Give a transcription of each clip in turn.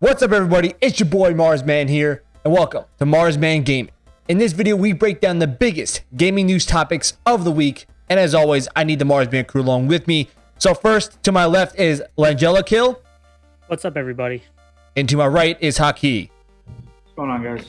What's up everybody, it's your boy Marsman here, and welcome to Marsman Gaming. In this video, we break down the biggest gaming news topics of the week, and as always, I need the Marsman crew along with me. So first, to my left is Langella Kill. What's up everybody? And to my right is Haki. What's going on guys?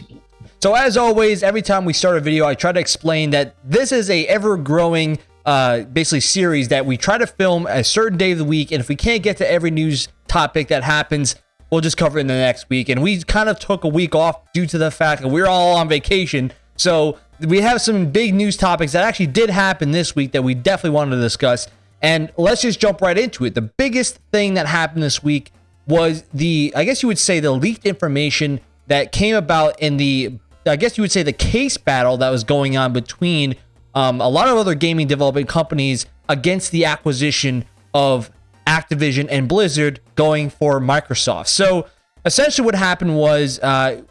So as always, every time we start a video, I try to explain that this is a ever-growing uh, basically series that we try to film a certain day of the week, and if we can't get to every news topic that happens, we'll just cover it in the next week. And we kind of took a week off due to the fact that we're all on vacation. So we have some big news topics that actually did happen this week that we definitely wanted to discuss. And let's just jump right into it. The biggest thing that happened this week was the, I guess you would say, the leaked information that came about in the I guess you would say the case battle that was going on between um, a lot of other gaming development companies against the acquisition of Activision and Blizzard going for Microsoft. So essentially, what happened was uh,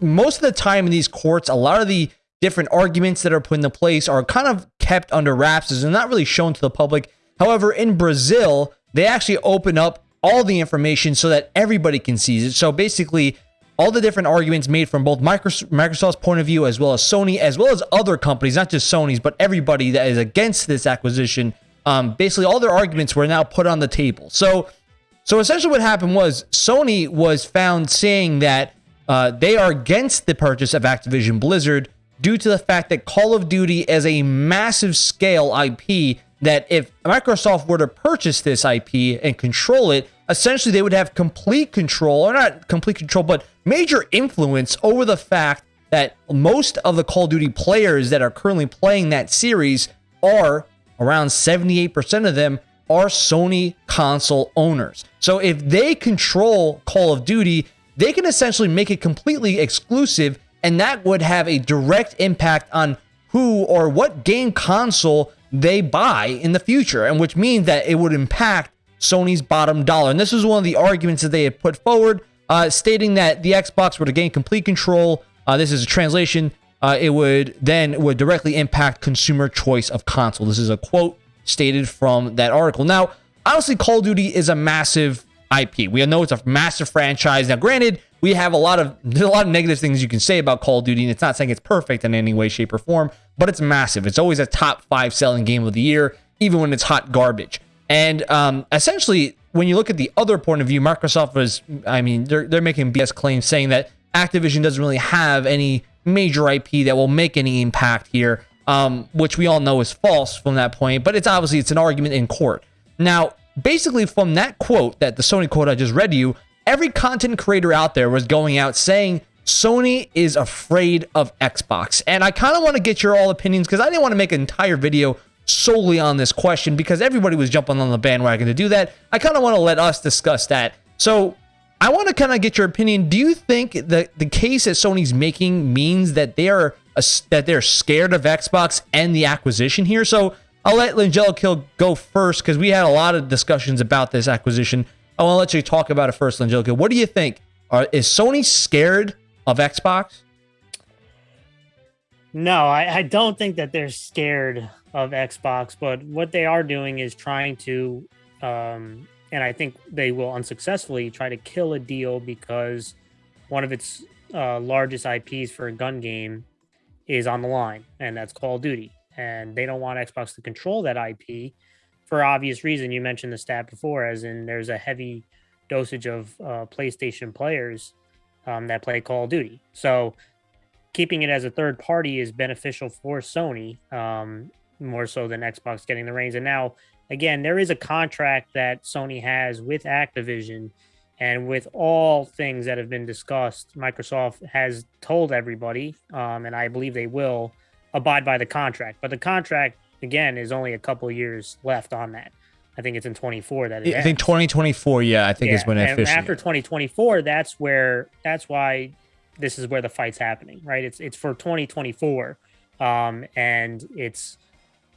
most of the time in these courts, a lot of the different arguments that are put into place are kind of kept under wraps and not really shown to the public. However, in Brazil, they actually open up all the information so that everybody can see it. So basically, all the different arguments made from both Microsoft's point of view as well as Sony, as well as other companies, not just Sony's, but everybody that is against this acquisition. Um, basically, all their arguments were now put on the table. So, so essentially, what happened was Sony was found saying that uh, they are against the purchase of Activision Blizzard due to the fact that Call of Duty is a massive scale IP. That if Microsoft were to purchase this IP and control it, essentially they would have complete control, or not complete control, but major influence over the fact that most of the Call of Duty players that are currently playing that series are around 78% of them are Sony console owners. So if they control Call of Duty, they can essentially make it completely exclusive, and that would have a direct impact on who or what game console they buy in the future, and which means that it would impact Sony's bottom dollar. And this is one of the arguments that they had put forward, uh, stating that the Xbox to gain complete control. Uh, this is a translation. Uh, it would then would directly impact consumer choice of console. This is a quote stated from that article. Now, honestly, Call of Duty is a massive IP. We know it's a massive franchise. Now, granted, we have a lot of there's a lot of negative things you can say about Call of Duty, and it's not saying it's perfect in any way, shape, or form, but it's massive. It's always a top five selling game of the year, even when it's hot garbage. And um, essentially, when you look at the other point of view, Microsoft was, I mean, they're, they're making BS claims saying that Activision doesn't really have any major IP that will make any impact here, um, which we all know is false from that point. But it's obviously it's an argument in court. Now, basically, from that quote, that the Sony quote I just read to you, every content creator out there was going out saying Sony is afraid of Xbox. And I kind of want to get your all opinions because I didn't want to make an entire video solely on this question because everybody was jumping on the bandwagon to do that. I kind of want to let us discuss that. So I want to kind of get your opinion. Do you think that the case that Sony's making means that they are a, that they're scared of Xbox and the acquisition here? So I'll let Langella Kill go first because we had a lot of discussions about this acquisition. I want to let you talk about it first, Langella What do you think? Are, is Sony scared of Xbox? No, I, I don't think that they're scared of Xbox, but what they are doing is trying to, um, and I think they will unsuccessfully try to kill a deal because one of its uh, largest IPs for a gun game is on the line, and that's Call of Duty. And they don't want Xbox to control that IP for obvious reason. You mentioned the stat before, as in there's a heavy dosage of uh, PlayStation players um, that play Call of Duty. So keeping it as a third party is beneficial for Sony, um, more so than Xbox getting the reins. And now, again, there is a contract that Sony has with Activision. And with all things that have been discussed, Microsoft has told everybody, um, and I believe they will abide by the contract. But the contract, again, is only a couple years left on that. I think it's in 24 that I ends. think 2024, yeah, I think yeah. is when it officially. After 2024, that's where that's why this is where the fight's happening, right? It's it's for 2024, um, and it's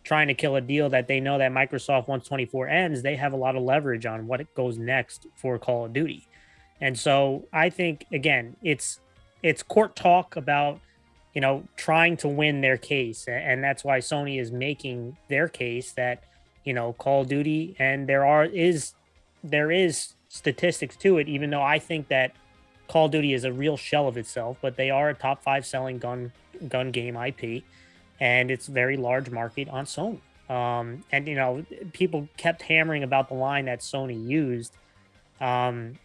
trying to kill a deal that they know that Microsoft once 24 ends, they have a lot of leverage on what it goes next for Call of Duty. And so I think again, it's it's court talk about you know trying to win their case and that's why Sony is making their case that you know Call of Duty and there are is there is statistics to it even though I think that Call of Duty is a real shell of itself, but they are a top five selling gun gun game IP, and it's very large market on Sony. Um, and you know, people kept hammering about the line that Sony used um,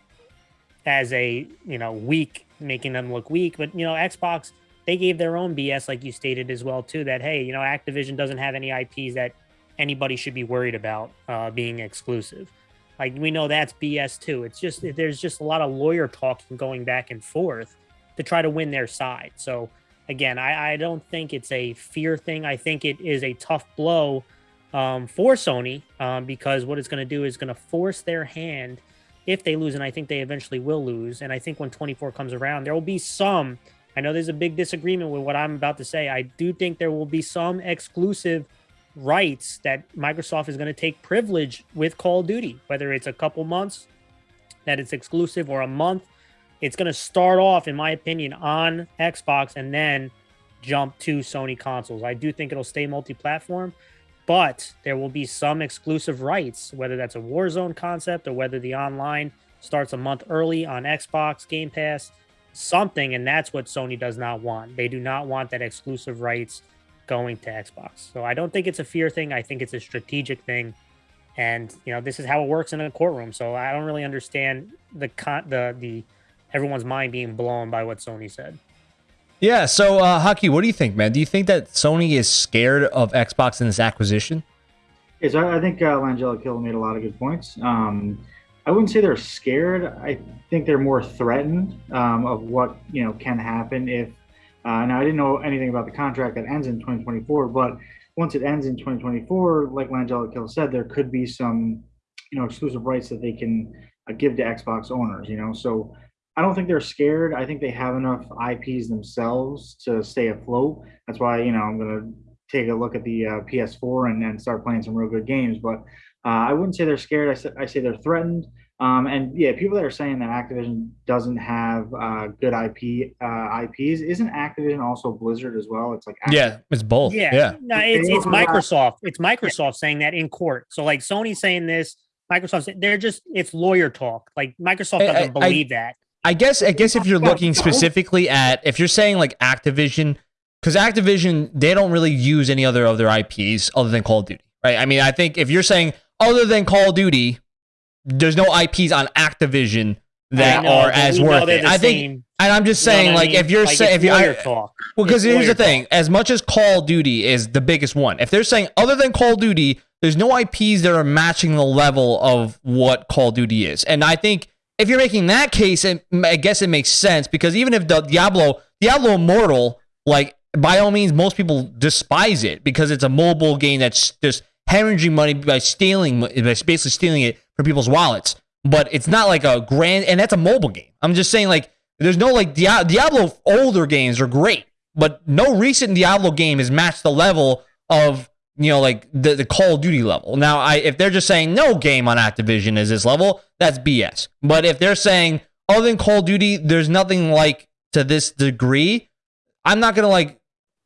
as a you know weak, making them look weak. But you know, Xbox they gave their own BS, like you stated as well too. That hey, you know, Activision doesn't have any IPs that anybody should be worried about uh, being exclusive. Like we know that's BS too. It's just there's just a lot of lawyer talking going back and forth to try to win their side. So again, I, I don't think it's a fear thing. I think it is a tough blow um, for Sony um, because what it's going to do is going to force their hand if they lose, and I think they eventually will lose. And I think when 24 comes around, there will be some. I know there's a big disagreement with what I'm about to say. I do think there will be some exclusive rights that Microsoft is going to take privilege with Call of Duty, whether it's a couple months that it's exclusive or a month. It's going to start off, in my opinion, on Xbox and then jump to Sony consoles. I do think it'll stay multi platform, but there will be some exclusive rights, whether that's a Warzone concept or whether the online starts a month early on Xbox Game Pass, something. And that's what Sony does not want. They do not want that exclusive rights going to Xbox. So I don't think it's a fear thing. I think it's a strategic thing. And you know, this is how it works in a courtroom. So I don't really understand the con the the everyone's mind being blown by what Sony said. Yeah. So, uh, Haki, what do you think, man? Do you think that Sony is scared of Xbox in this acquisition? Yes, I, I think uh, Langella Kill made a lot of good points. Um, I wouldn't say they're scared. I think they're more threatened um, of what you know can happen if uh, now, I didn't know anything about the contract that ends in 2024, but once it ends in 2024, like Langella Kill said, there could be some, you know, exclusive rights that they can uh, give to Xbox owners. You know, so I don't think they're scared. I think they have enough IPs themselves to stay afloat. That's why you know I'm gonna take a look at the uh, PS4 and then start playing some real good games. But uh, I wouldn't say they're scared. I, say, I say they're threatened. Um, and yeah, people that are saying that Activision doesn't have uh, good IP uh, IPs, isn't Activision also Blizzard as well? It's like Activision. yeah, it's both. Yeah, yeah. no, it's, it's Microsoft. It's Microsoft saying that in court. So like Sony saying this, Microsoft, they're just it's lawyer talk. Like Microsoft doesn't I, believe I, that. I guess I guess if you're looking specifically at if you're saying like Activision, because Activision they don't really use any other of their IPs other than Call of Duty, right? I mean, I think if you're saying other than Call of Duty, there's no IPs on Activision that know, are as worth it. I think, same. and I'm just saying, you know like, I mean? if you're like saying, if you're talk. well, because here's the thing: as much as Call of Duty is the biggest one, if they're saying other than Call of Duty, there's no IPs that are matching the level of what Call of Duty is, and I think if you're making that case, it, I guess it makes sense because even if the Diablo, Diablo Immortal, like by all means, most people despise it because it's a mobile game that's just hemorrhaging money by stealing, by basically stealing it from people's wallets. But it's not like a grand, and that's a mobile game. I'm just saying, like, there's no like Diablo older games are great, but no recent Diablo game has matched the level of you know like the, the Call of Duty level. Now, I if they're just saying no game on Activision is this level, that's BS. But if they're saying other than Call of Duty, there's nothing like to this degree, I'm not gonna like.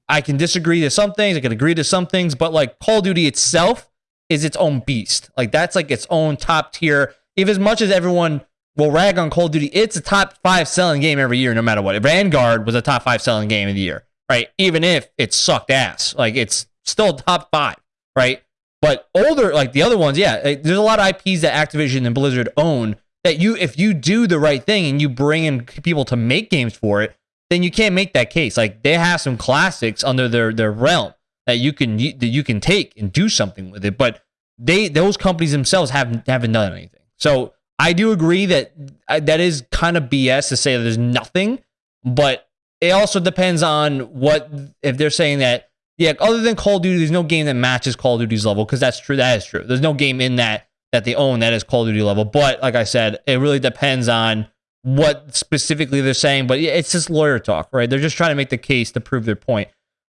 I can disagree to some things. I can agree to some things, but like Call of Duty itself is its own beast. Like that's like its own top tier. If as much as everyone will rag on Call of Duty, it's a top five selling game every year, no matter what. Vanguard was a top five selling game of the year, right? Even if it sucked ass, like it's still top five, right? But older, like the other ones, yeah, there's a lot of IPs that Activision and Blizzard own that you, if you do the right thing and you bring in people to make games for it, then you can't make that case. Like they have some classics under their their realm that you can that you can take and do something with it. But they those companies themselves haven't haven't done anything. So I do agree that uh, that is kind of BS to say there's nothing, but it also depends on what if they're saying that yeah, other than Call of Duty, there's no game that matches Call of Duty's level because that's true. That is true. There's no game in that that they own that is Call of Duty level. But like I said, it really depends on what specifically they're saying. But it's just lawyer talk, right? They're just trying to make the case to prove their point.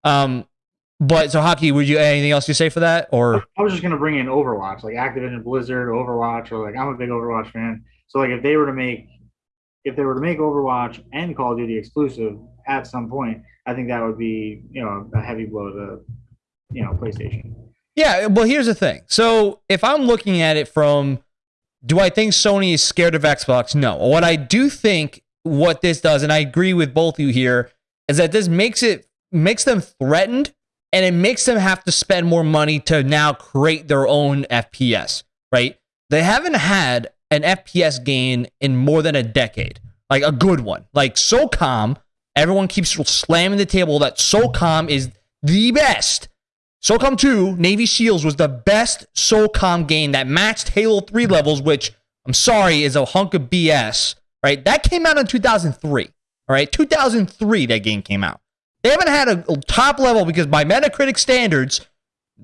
Um, but so Haki, would you anything else you say for that? Or I was just gonna bring in Overwatch, like Activision Blizzard, Overwatch, or like I'm a big Overwatch fan. So like if they were to make if they were to make Overwatch and Call of Duty exclusive at some point, I think that would be, you know, a heavy blow to you know, PlayStation. Yeah, well here's the thing. So if I'm looking at it from do I think Sony is scared of Xbox? No. What I do think what this does, and I agree with both you here, is that this makes it makes them threatened and it makes them have to spend more money to now create their own FPS, right? They haven't had an FPS game in more than a decade, like a good one. Like SOCOM, everyone keeps slamming the table that SOCOM is the best. SOCOM 2, Navy SEALs, was the best SOCOM game that matched Halo 3 levels, which I'm sorry is a hunk of BS, right? That came out in 2003, all right? 2003, that game came out. They haven't had a top level because by Metacritic standards,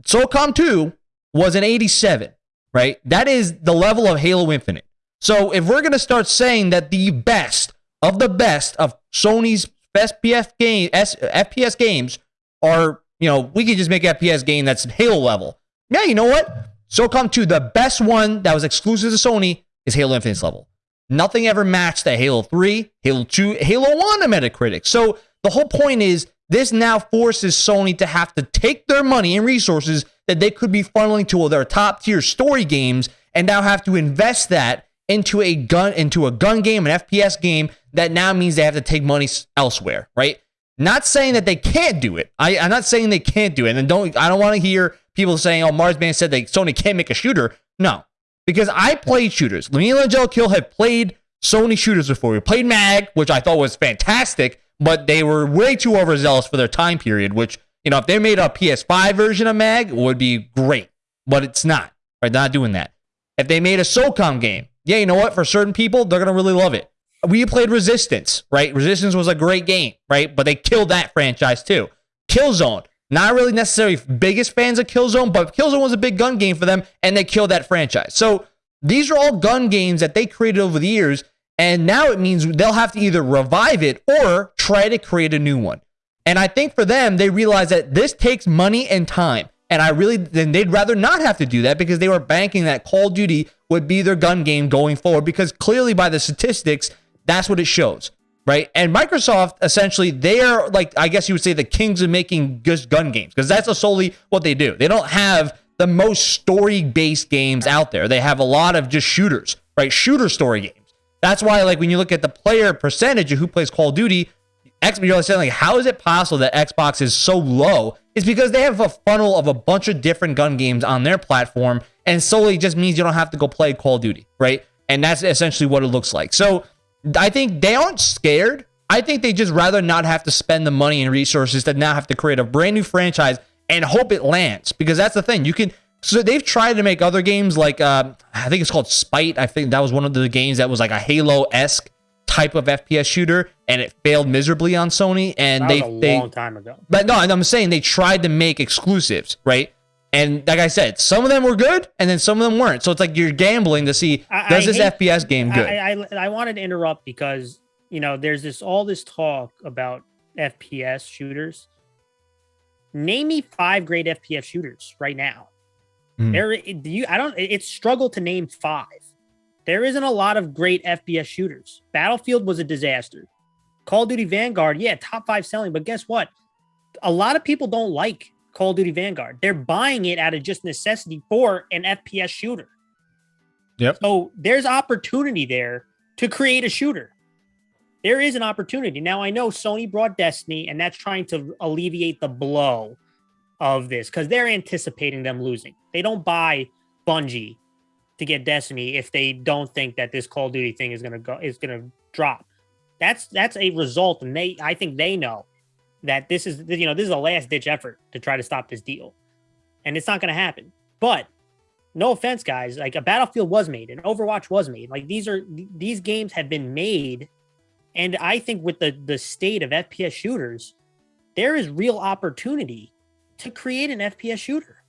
SOCOM 2 was an 87, right? That is the level of Halo Infinite. So if we're going to start saying that the best of the best of Sony's best FPS, game, FPS games are, you know, we could just make FPS game that's Halo level. Yeah, you know what? SOCOM 2, the best one that was exclusive to Sony is Halo Infinite's level. Nothing ever matched that Halo 3, Halo 2, Halo 1 on Metacritic. So the whole point is this now forces Sony to have to take their money and resources that they could be funneling to their top tier story games and now have to invest that into a gun into a gun game, an FPS game that now means they have to take money elsewhere, right? Not saying that they can't do it. I, am not saying they can't do it. And don't I don't want to hear people saying, "Oh, Marsman said that Sony can't make a shooter." No, because I played shooters. Me and Angelikill have played Sony shooters before. We played Mag, which I thought was fantastic but they were way too overzealous for their time period, which, you know, if they made a PS5 version of MAG, would be great, but it's not. Right? They're not doing that. If they made a SOCOM game, yeah, you know what? For certain people, they're to really love it. We played Resistance, right? Resistance was a great game, right? But they killed that franchise too. Killzone, not really necessarily biggest fans of Killzone, but Killzone was a big gun game for them, and they killed that franchise. So these are all gun games that they created over the years and now it means they'll have to either revive it or try to create a new one. And I think for them, they realize that this takes money and time. And I really, then they'd rather not have to do that because they were banking that Call of Duty would be their gun game going forward because clearly by the statistics, that's what it shows, right? And Microsoft, essentially, they are like, I guess you would say the kings of making just gun games because that's solely what they do. They don't have the most story based games out there. They have a lot of just shooters, right? Shooter story games. That's why, like, when you look at the player percentage of who plays Call of Duty, X, you're saying, like, how is it possible that Xbox is so low? It's because they have a funnel of a bunch of different gun games on their platform, and solely just means you don't have to go play Call of Duty, right? And that's essentially what it looks like. So I think they aren't scared. I think they just rather not have to spend the money and resources to now have to create a brand new franchise and hope it lands. Because that's the thing. You can so they've tried to make other games like uh, I think it's called Spite. I think that was one of the games that was like a Halo esque type of FPS shooter, and it failed miserably on Sony. And that they was a they, long time ago. But no, I'm saying they tried to make exclusives, right? And like I said, some of them were good, and then some of them weren't. So it's like you're gambling to see I- does I this hate- FPS game good? I, I I wanted to interrupt because you know there's this all this talk about FPS shooters. Name me five great FPS shooters right now. Hmm. There, do you? I don't. It's struggle to name five. There isn't a lot of great FPS shooters. Battlefield was a disaster. Call of Duty Vanguard, yeah, top five selling, but guess what? A lot of people don't like Call of Duty Vanguard. They're buying it out of just necessity for an FPS shooter. Yep. So there's opportunity there to create a shooter. There is an opportunity. Now I know Sony brought Destiny, and that's trying to alleviate the blow of this because they're anticipating them losing. They don't buy Bungie to get Destiny if they don't think that this Call of Duty thing is gonna go is gonna drop. That's that's a result, and they I think they know that this is you know this is a last ditch effort to try to stop this deal, and it's not gonna happen. But no offense, guys, like a Battlefield was made, and Overwatch was made. Like these are these games have been made, and I think with the the state of FPS shooters, there is real opportunity to create an FPS shooter.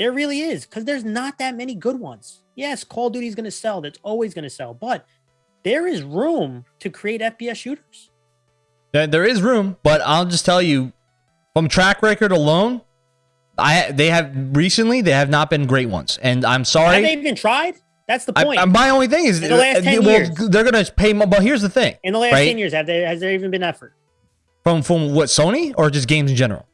There really is, because there's not that many good ones. Yes, Call of Duty is going to sell. That's always going to sell, but there is room to create FPS shooters. There- there is room, but I'll just tell you, from track record alone, I they have recently they have not been great ones, and I'm sorry. Have they even tried? That's the point. I- my only thing is, In the last uh, 10 well, years. they're gonna pay. mo- But here's the thing: In the last right? 10 years, have there has there even been effort? from from what Sony or just games in general.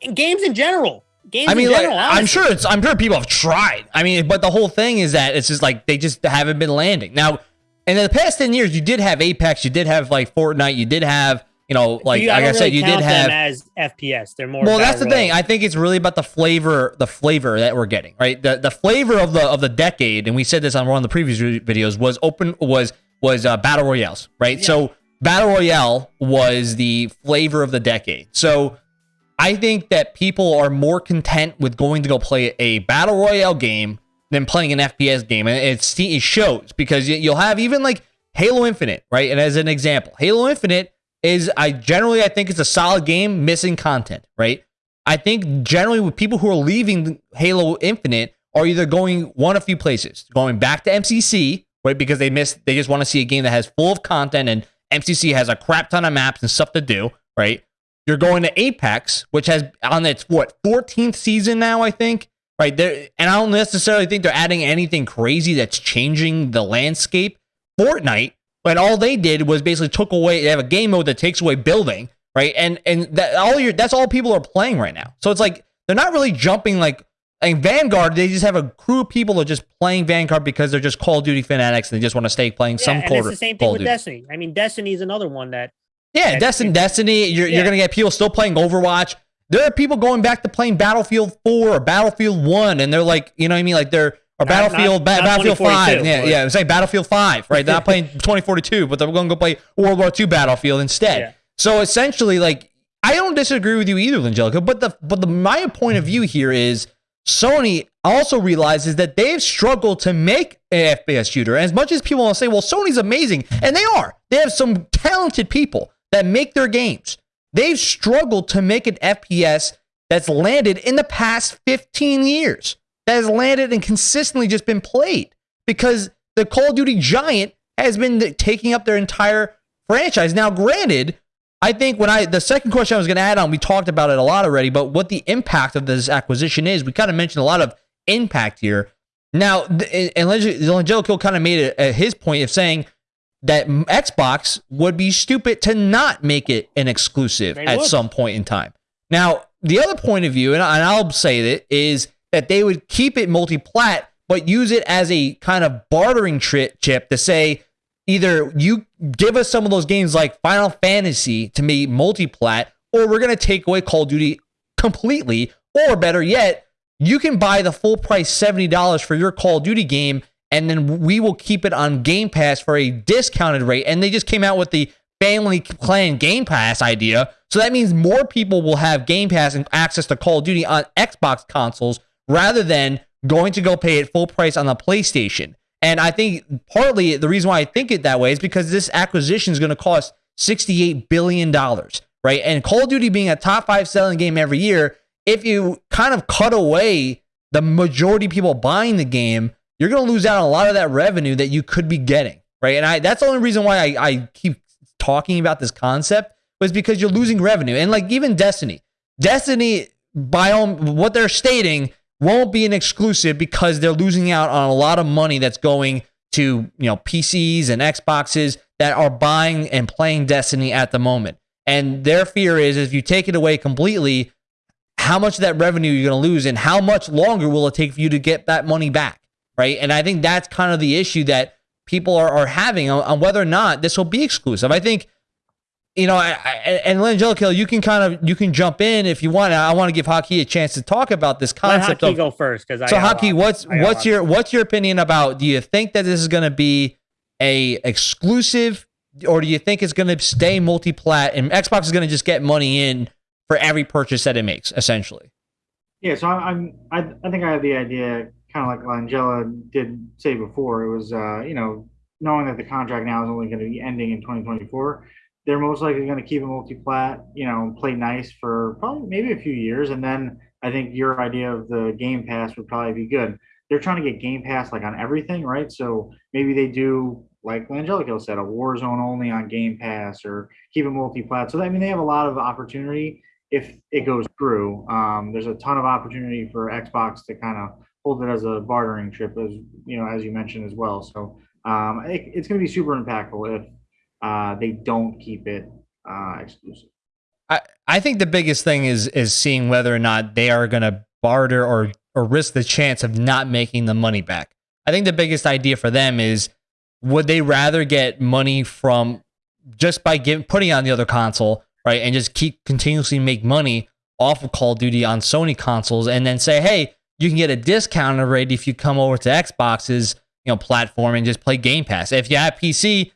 In games in general. Games I mean, in like, general. I'm sure it's. I'm sure people have tried. I mean, but the whole thing is that it's just like they just haven't been landing. Now, in the past 10 years, you did have Apex, you did have like Fortnite, you did have, you know, like, You- like I said, you did have. as FPS. They're more. Well, that's the thing. I think it's really about the flavor, the flavor that we're getting, right? The the flavor of the of the decade, and we said this on one of the previous vi- videos, was open was was uh, battle royales, right? So battle royale was the flavor of the decade. So I think that people are more content with going to go play a battle royale game than playing an FPS game, and it shows because you- you'll have even like Halo Infinite, right? And as an example, Halo Infinite is I generally I think it's a solid game missing content, right? I think generally with people who are leaving Halo Infinite are either going one of few places, going back to MCC, right? Because they miss they just want to see a game that has full of content and MCC has a crap ton of maps and stuff to do, right? You're going to Apex, which has on its what 14th season now, I think. Right there, and I don't necessarily think they're adding anything crazy that's changing the landscape. Fortnite, but all they did was basically took away. They have a game mode that takes away building, right? And and that all your that's all people are playing right now. So it's like they're not really jumping like. In Vanguard, they just have a crew of people that are just playing Vanguard because they're just Call of Duty fanatics and they just want to stay playing Yeah, some and Call, it's the same thing of with Duty. Destiny. I mean, Destiny is another one that Yeah, And Destiny, Destiny. You're, Yeah. you're gonna get people still playing Overwatch. There are people going back to playing Battlefield Four or Battlefield One, and they're like, you know what I mean? Like they're or Not- Battlefield, not- Ba- not Battlefield Five. Yeah, but- yeah. I'm saying Battlefield Five, right? They're not playing 2042, but they're going to go play World War II Battlefield instead. Yeah. So essentially, like, I don't disagree with you either, Angelica. But the but the my point of view here is Sony also realizes that they've struggled to make an FPS shooter. As much as people want to say, well, Sony's amazing, and they are. They have some talented people that make their games. They've struggled to make an FPS that's landed in the past 15 years, that has landed and consistently just been played because the Call of Duty giant has been taking up their entire franchise. Now, granted, I think when I the second question I was going to add on, we talked about it a lot already, but what the impact of this acquisition is, we kind of mentioned a lot of impact here. Now, and Angelico kind of made it uh, his point of saying that Xbox would be stupid to not make it an exclusive They at would. some point in time. Now, the other point of view, and, I- and I'll say it, is that they would keep it multi-plat, but use it as a kind of bartering tri- chip to say either you give us some of those games like Final Fantasy to be multi-plat, or we're gonna take away Call of Duty completely, or better yet, you can buy the full price $70 for your Call of Duty game, and then we will keep it on Game Pass for a discounted rate. And they just came out with the family plan Game Pass idea. So that means more people will have Game Pass and access to Call of Duty on Xbox consoles rather than going to go pay it full price on the PlayStation. And I think partly the reason why I think it that way is because this acquisition is going to cost $68 billion, right? And Call of Duty being a top five selling game every year, if you kind of cut away the majority of people buying the game, you're going to lose out on a lot of that revenue that you could be getting, right? And I that's the only reason why I, I keep talking about this concept was because you're losing revenue. And like even Destiny, Destiny, by all, what they're stating, won't be an exclusive because they're losing out on a lot of money that's going to you know PCs and Xboxes that are buying and playing Destiny at the moment. And their fear is if you take it away completely, how much of that revenue you're going to lose and how much longer will it take for you to get that money back, right? And I think that's kind of the issue that people are, are having on, on whether or not this will be exclusive. I think you know, I, I, and Angelica, you can kind of you can jump in if you want. I want to give Hockey a chance to talk about this concept. let concept Hockey of go first because so Hockey. What's what's your what's your opinion about? Do you think that this is going to be a exclusive, or do you think it's going to stay multi-plat and Xbox is going to just get money in for every purchase that it makes, essentially? Yeah, so I- I'm I, I think I have the idea kind of like Langella did say before. It was uh, you know knowing that the contract now is only going to be ending in 2024. They're most likely going to keep a multi-plat, you know, play nice for probably maybe a few years, and then I think your idea of the Game Pass would probably be good. They're trying to get Game Pass like on everything, right? So maybe they do like Langelico said, a Warzone only on Game Pass, or keep it multi-plat. So I mean, they have a lot of opportunity if it goes through. Um, there's a ton of opportunity for Xbox to kind of hold it as a bartering chip, as you know, as you mentioned as well. So um, it, it's going to be super impactful if uh, they don't keep it uh, exclusive. I, I think the biggest thing is is seeing whether or not they are going to barter or or risk the chance of not making the money back. I think the biggest idea for them is would they rather get money from just by giving putting on the other console, right, and just keep continuously make money off of Call of Duty on Sony consoles, and then say, hey, you can get a discounted rate if you come over to Xbox's you know platform and just play Game Pass. If you have PC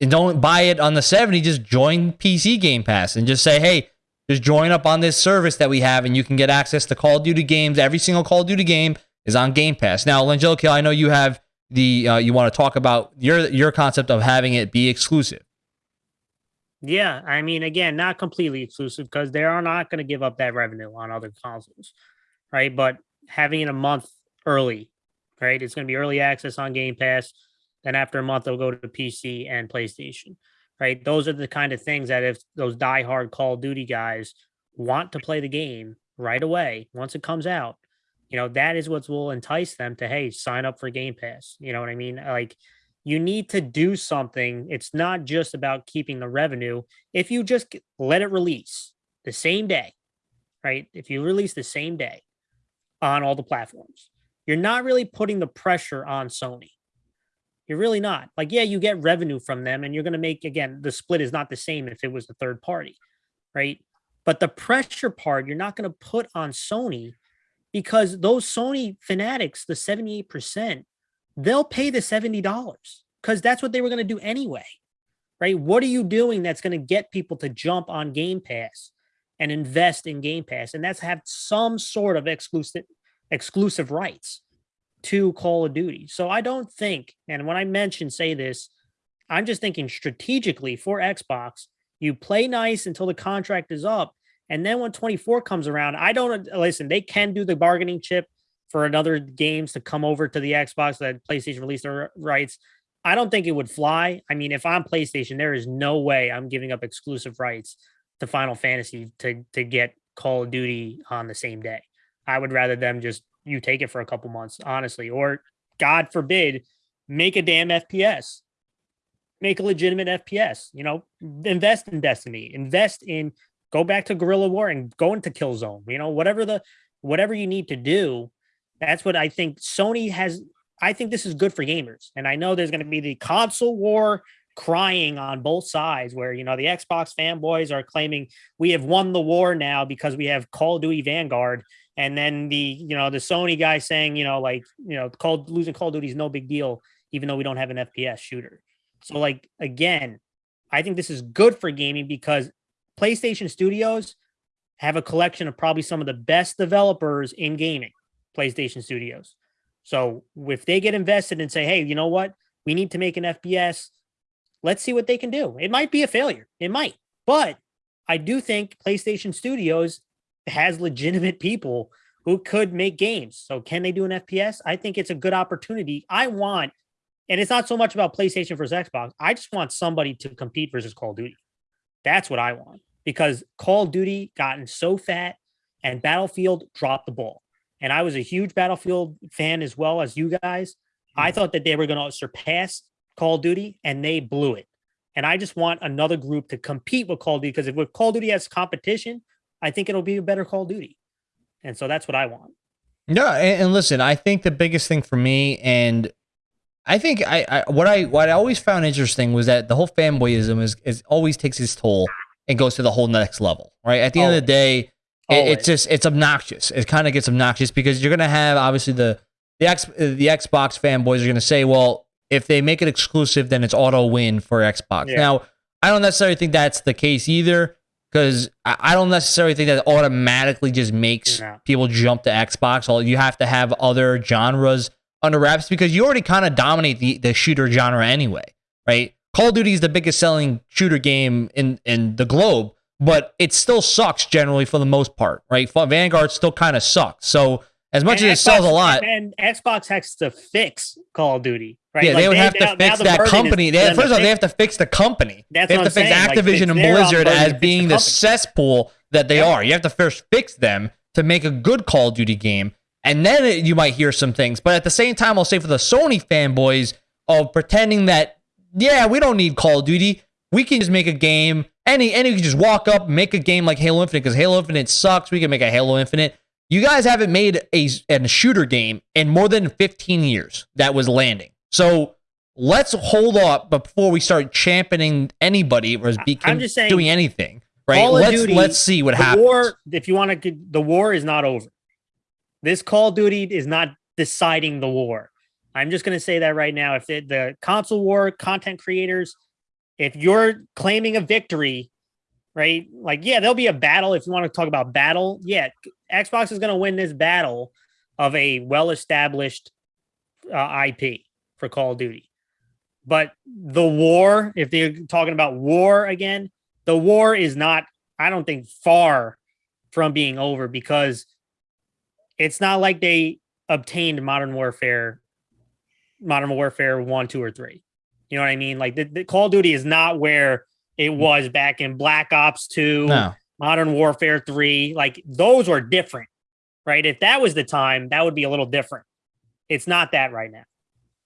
and don't buy it on the 70, just join PC Game Pass and just say, hey, just join up on this service that we have, and you can get access to Call of Duty games. Every single Call of Duty game is on Game Pass. Now, Langelico, I know you have the uh, you want to talk about your your concept of having it be exclusive. Yeah, I mean, again, not completely exclusive because they are not going to give up that revenue on other consoles, right? But having it a month early, right? It's going to be early access on Game Pass. Then after a month, they'll go to PC and PlayStation, right? Those are the kind of things that if those diehard Call of Duty guys want to play the game right away once it comes out, you know, that is what will entice them to, hey, sign up for Game Pass. You know what I mean? Like, you need to do something. It's not just about keeping the revenue. If you just let it release the same day, right? If you release the same day on all the platforms, you're not really putting the pressure on Sony. You're really not. Like, yeah, you get revenue from them and you're going to make, again, the split is not the same if it was a third party, right? But the pressure part, you're not going to put on Sony because those Sony fanatics, the 78%, they'll pay the $70 because that's what they were going to do anyway. Right? What are you doing that's going to get people to jump on Game Pass and invest in Game Pass? And that's have some sort of exclusive exclusive rights to Call of Duty. So I don't think, and when I mention say this, I'm just thinking strategically for Xbox, you play nice until the contract is up and then when 24 comes around, I don't listen, they can do the bargaining chip for another games to come over to the Xbox that PlayStation released their rights. I don't think it would fly. I mean, if I'm PlayStation, there is no way I'm giving up exclusive rights to Final Fantasy to to get Call of Duty on the same day. I would rather them just you take it for a couple months, honestly, or God forbid, make a damn FPS. Make a legitimate FPS, you know, invest in Destiny, invest in go back to guerrilla war and go into Killzone. You know, whatever the whatever you need to do. That's what I think Sony has. I think this is good for gamers. And I know there's going to be the console war crying on both sides where you know the Xbox fanboys are claiming we have won the war now because we have Call of Duty Vanguard and then the you know the Sony guy saying you know like you know called losing Call of Duty is no big deal even though we don't have an FPS shooter. So like again, I think this is good for gaming because PlayStation Studios have a collection of probably some of the best developers in gaming, PlayStation Studios. So if they get invested and say, hey, you know what? We need to make an FPS, let's see what they can do. It might be a failure. It might. But I do think PlayStation Studios has legitimate people who could make games. So can they do an FPS? I think it's a good opportunity. I want, and it's not so much about PlayStation versus Xbox. I just want somebody to compete versus Call of Duty. That's what I want because Call of Duty gotten so fat and Battlefield dropped the ball. And I was a huge Battlefield fan as well as you guys. I mm-hmm. thought that they were going to surpass Call of Duty and they blew it. And I just want another group to compete with Call of Duty because if with Call of Duty has competition, I think it'll be a better Call of Duty. And so that's what I want. No, and, and listen, I think the biggest thing for me, and I think I, I, what I what I always found interesting was that the whole fanboyism is, is always takes its toll and goes to the whole next level, right? At the Always. end of the day, it, it's just it's obnoxious. It kind of gets obnoxious because you're gonna have obviously the the X the Xbox fanboys are gonna say, well, if they make it exclusive, then it's auto win for Xbox. Yeah. Now, I don't necessarily think that's the case either because I don't necessarily think that automatically just makes yeah. people jump to Xbox. All you have to have other genres under wraps because you already kind of dominate the, the shooter genre anyway, right? Call of Duty is the biggest selling shooter game in in the globe, but it still sucks generally for the most part, right? Vanguard still kind of sucks. So as much and as Xbox, it sells a lot, and Xbox has to fix Call of Duty, right? Yeah, like they would they, have to fix that company. They, first of all, they have to fix the company. That's they have to fix saying. Activision like, and Blizzard as being the, the cesspool that they yeah. are. You have to first fix them to make a good Call of Duty game, and then it, you might hear some things. But at the same time, I'll say for the Sony fanboys of pretending that yeah, we don't need Call of Duty. We can just make a game. Any, any, can just walk up, make a game like Halo Infinite because Halo Infinite sucks. We can make a Halo Infinite. You guys haven't made a, a shooter game in more than 15 years that was landing. So let's hold up before we start championing anybody or I'm just saying, doing anything. Right? Call let's Duty, let's see what happens. war, if you want to, the war is not over. This Call of Duty is not deciding the war. I'm just going to say that right now. If it, the console war content creators, if you're claiming a victory, right? Like, yeah, there'll be a battle. If you want to talk about battle, yeah, Xbox is going to win this battle of a well-established uh, IP for Call of Duty. But the war, if they're talking about war again, the war is not, I don't think, far from being over because it's not like they obtained Modern Warfare, Modern Warfare 1, 2, or 3. You know what I mean? Like the, the Call of Duty is not where it mm. was back in Black Ops 2, no. Modern Warfare 3. Like those were different, right? If that was the time, that would be a little different. It's not that right now.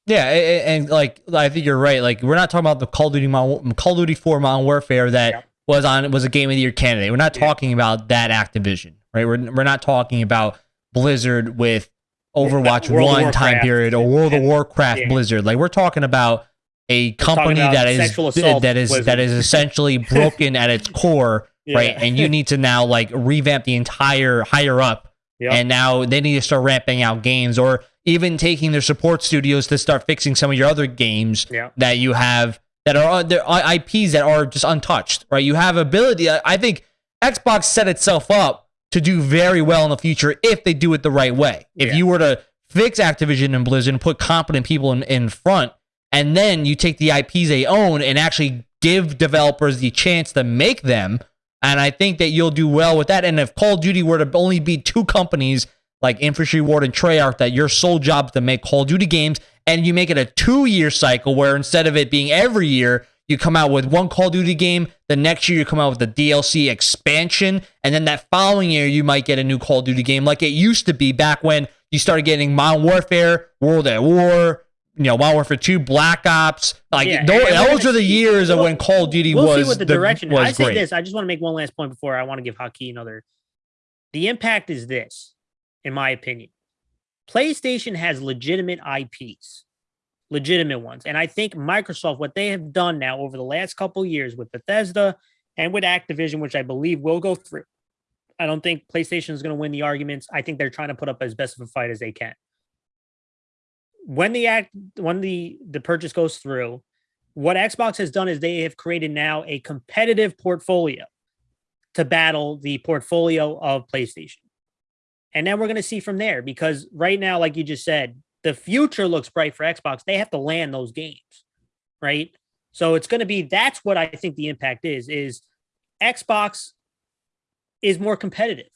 Yeah, and, and, like I think you're right. Like we're not talking about the Call of Duty Modern, Call of Duty 4 Modern Warfare that Yep. was on was a game of the year candidate. We're not Yeah. talking about that Activision, right? We're we're not talking about Blizzard with Overwatch one time period or World of Warcraft Yeah. Blizzard. Like we're talking about a company that is that is Blizzard. is essentially broken at its core, right? And you need to now like revamp the entire higher up Yep. and now they need to start ramping out games or even taking their support studios to start fixing some of your other games that you have that are there are IPs that are just untouched, right? You have ability. I I think Xbox set itself up to do very well in the future if they do it the right way. If Yeah. you were to fix Activision and Blizzard and put competent people in, in front, and then you take the IPs they own and actually give developers the chance to make them. And I think that you'll do well with that. And if Call of Duty were to only be two companies like Infinity Ward and Treyarch, that your sole job is to make Call of Duty games, and you make it a two year cycle where instead of it being every year, you come out with one Call of Duty game, the next year you come out with the DLC expansion, and then that following year you might get a new Call of Duty game like it used to be back when you started getting Modern Warfare, World at War, you know, Modern Warfare 2, Black Ops. Like Yeah, tho- those gonna are the years of we'll- when Call of Duty we'll was see what the, direction. was I say great. this. I just want to make one last point before I want to give Haki another. The impact is this, in my opinion. PlayStation has legitimate IPs, legitimate ones, and I think Microsoft, what they have done now over the last couple years with Bethesda and with Activision, which I believe will go through. I don't think PlayStation is going to win the arguments. I think they're trying to put up as best of a fight as they can. When the act, when the the purchase goes through, what Xbox has done is they have created now a competitive portfolio to battle the portfolio of PlayStation. And then we're going to see from there because right now, like you just said, the future looks bright for Xbox. They have to land those games, right? So it's going to be that's what I think the impact is is Xbox is more competitive.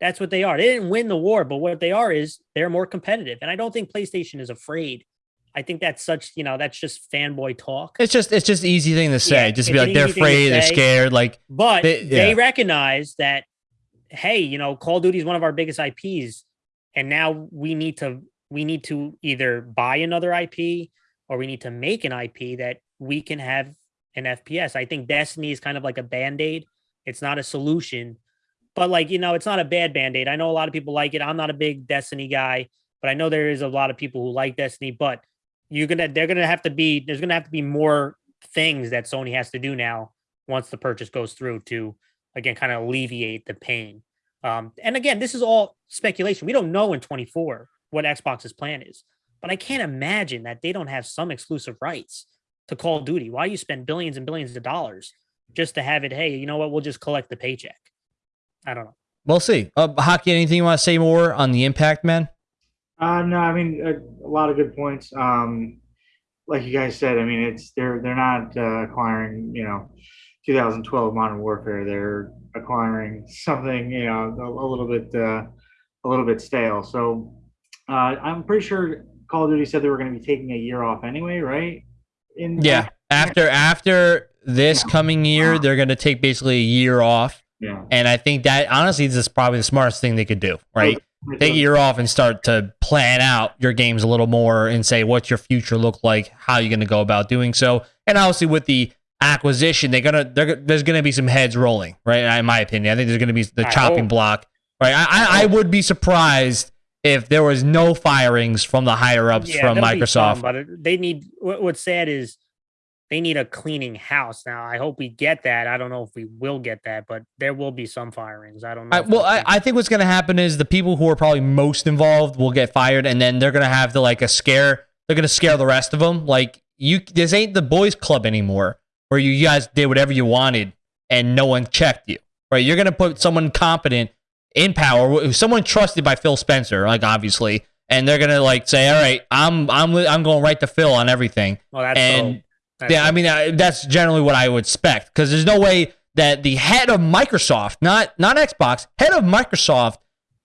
That's what they are. They didn't win the war, but what they are is they're more competitive. And I don't think PlayStation is afraid. I think that's such, you know, that's just fanboy talk. It's just it's just an easy thing to say. Yeah, just be like they're easy thing to afraid, they're scared. Like But They- they, recognize that, hey, you know, Call of Duty is one of our biggest IPs, and now we need to we need to either buy another IP or we need to make an IP that we can have an FPS. I think Destiny is kind of like a band aid. It's not a solution, but like you know, it's not a bad band aid. I know a lot of people like it. I'm not a big Destiny guy, but I know there is a lot of people who like Destiny. But you're gonna they're gonna have to be there's gonna have to be more things that Sony has to do now once the purchase goes through to again kind of alleviate the pain. Um, and again, this is all speculation. We don't know in 24 what Xbox's plan is, but I can't imagine that they don't have some exclusive rights to Call of Duty. Why you spend billions and billions of dollars just to have it? Hey, you know what? We'll just collect the paycheck. I don't know. we'll see. Uh, Hockey, anything you want to say more on the impact, man? Uh, no, I mean a, a lot of good points. Um, like you guys said, I mean it's they're they're not uh, acquiring you know 2012 Modern Warfare. They're acquiring something you know a, a little bit uh, a little bit stale. So uh, I'm pretty sure Call of Duty said they were going to be taking a year off anyway, right? In Yeah. After after this Yeah. coming year, Uh, they're gonna take basically a year off. Yeah. And I think that honestly this is probably the smartest thing they could do, oh, right? Take a year off and start to plan out your games a little more and say what's your future look like, how you're gonna go about doing so. And obviously with the acquisition, they're gonna they're, there's gonna be some heads rolling, right? In my opinion, I think there's gonna be the I chopping hope. block, right? I, I, I would be surprised if there was no firings from the higher ups Yeah, from Microsoft. some, but they need what, what's sad is they need a cleaning house. Now, I hope we get that. I don't know if we will get that, but there will be some firings. I don't know. I, well, I, I think what's going to happen is the people who are probably most involved will get fired, and then they're going to have the like a scare. They're going to scare the rest of them. Like you, this ain't the boys' club anymore, where you guys did whatever you wanted and no one checked you. Right? You're going to put someone competent in power, someone trusted by Phil Spencer, like obviously, and they're going to like say, "All right, I'm I'm I'm going right to Phil on everything." well, that's and so, Yeah, I mean uh, that's generally what I would expect because there's no way that the head of Microsoft, not not Xbox, head of Microsoft,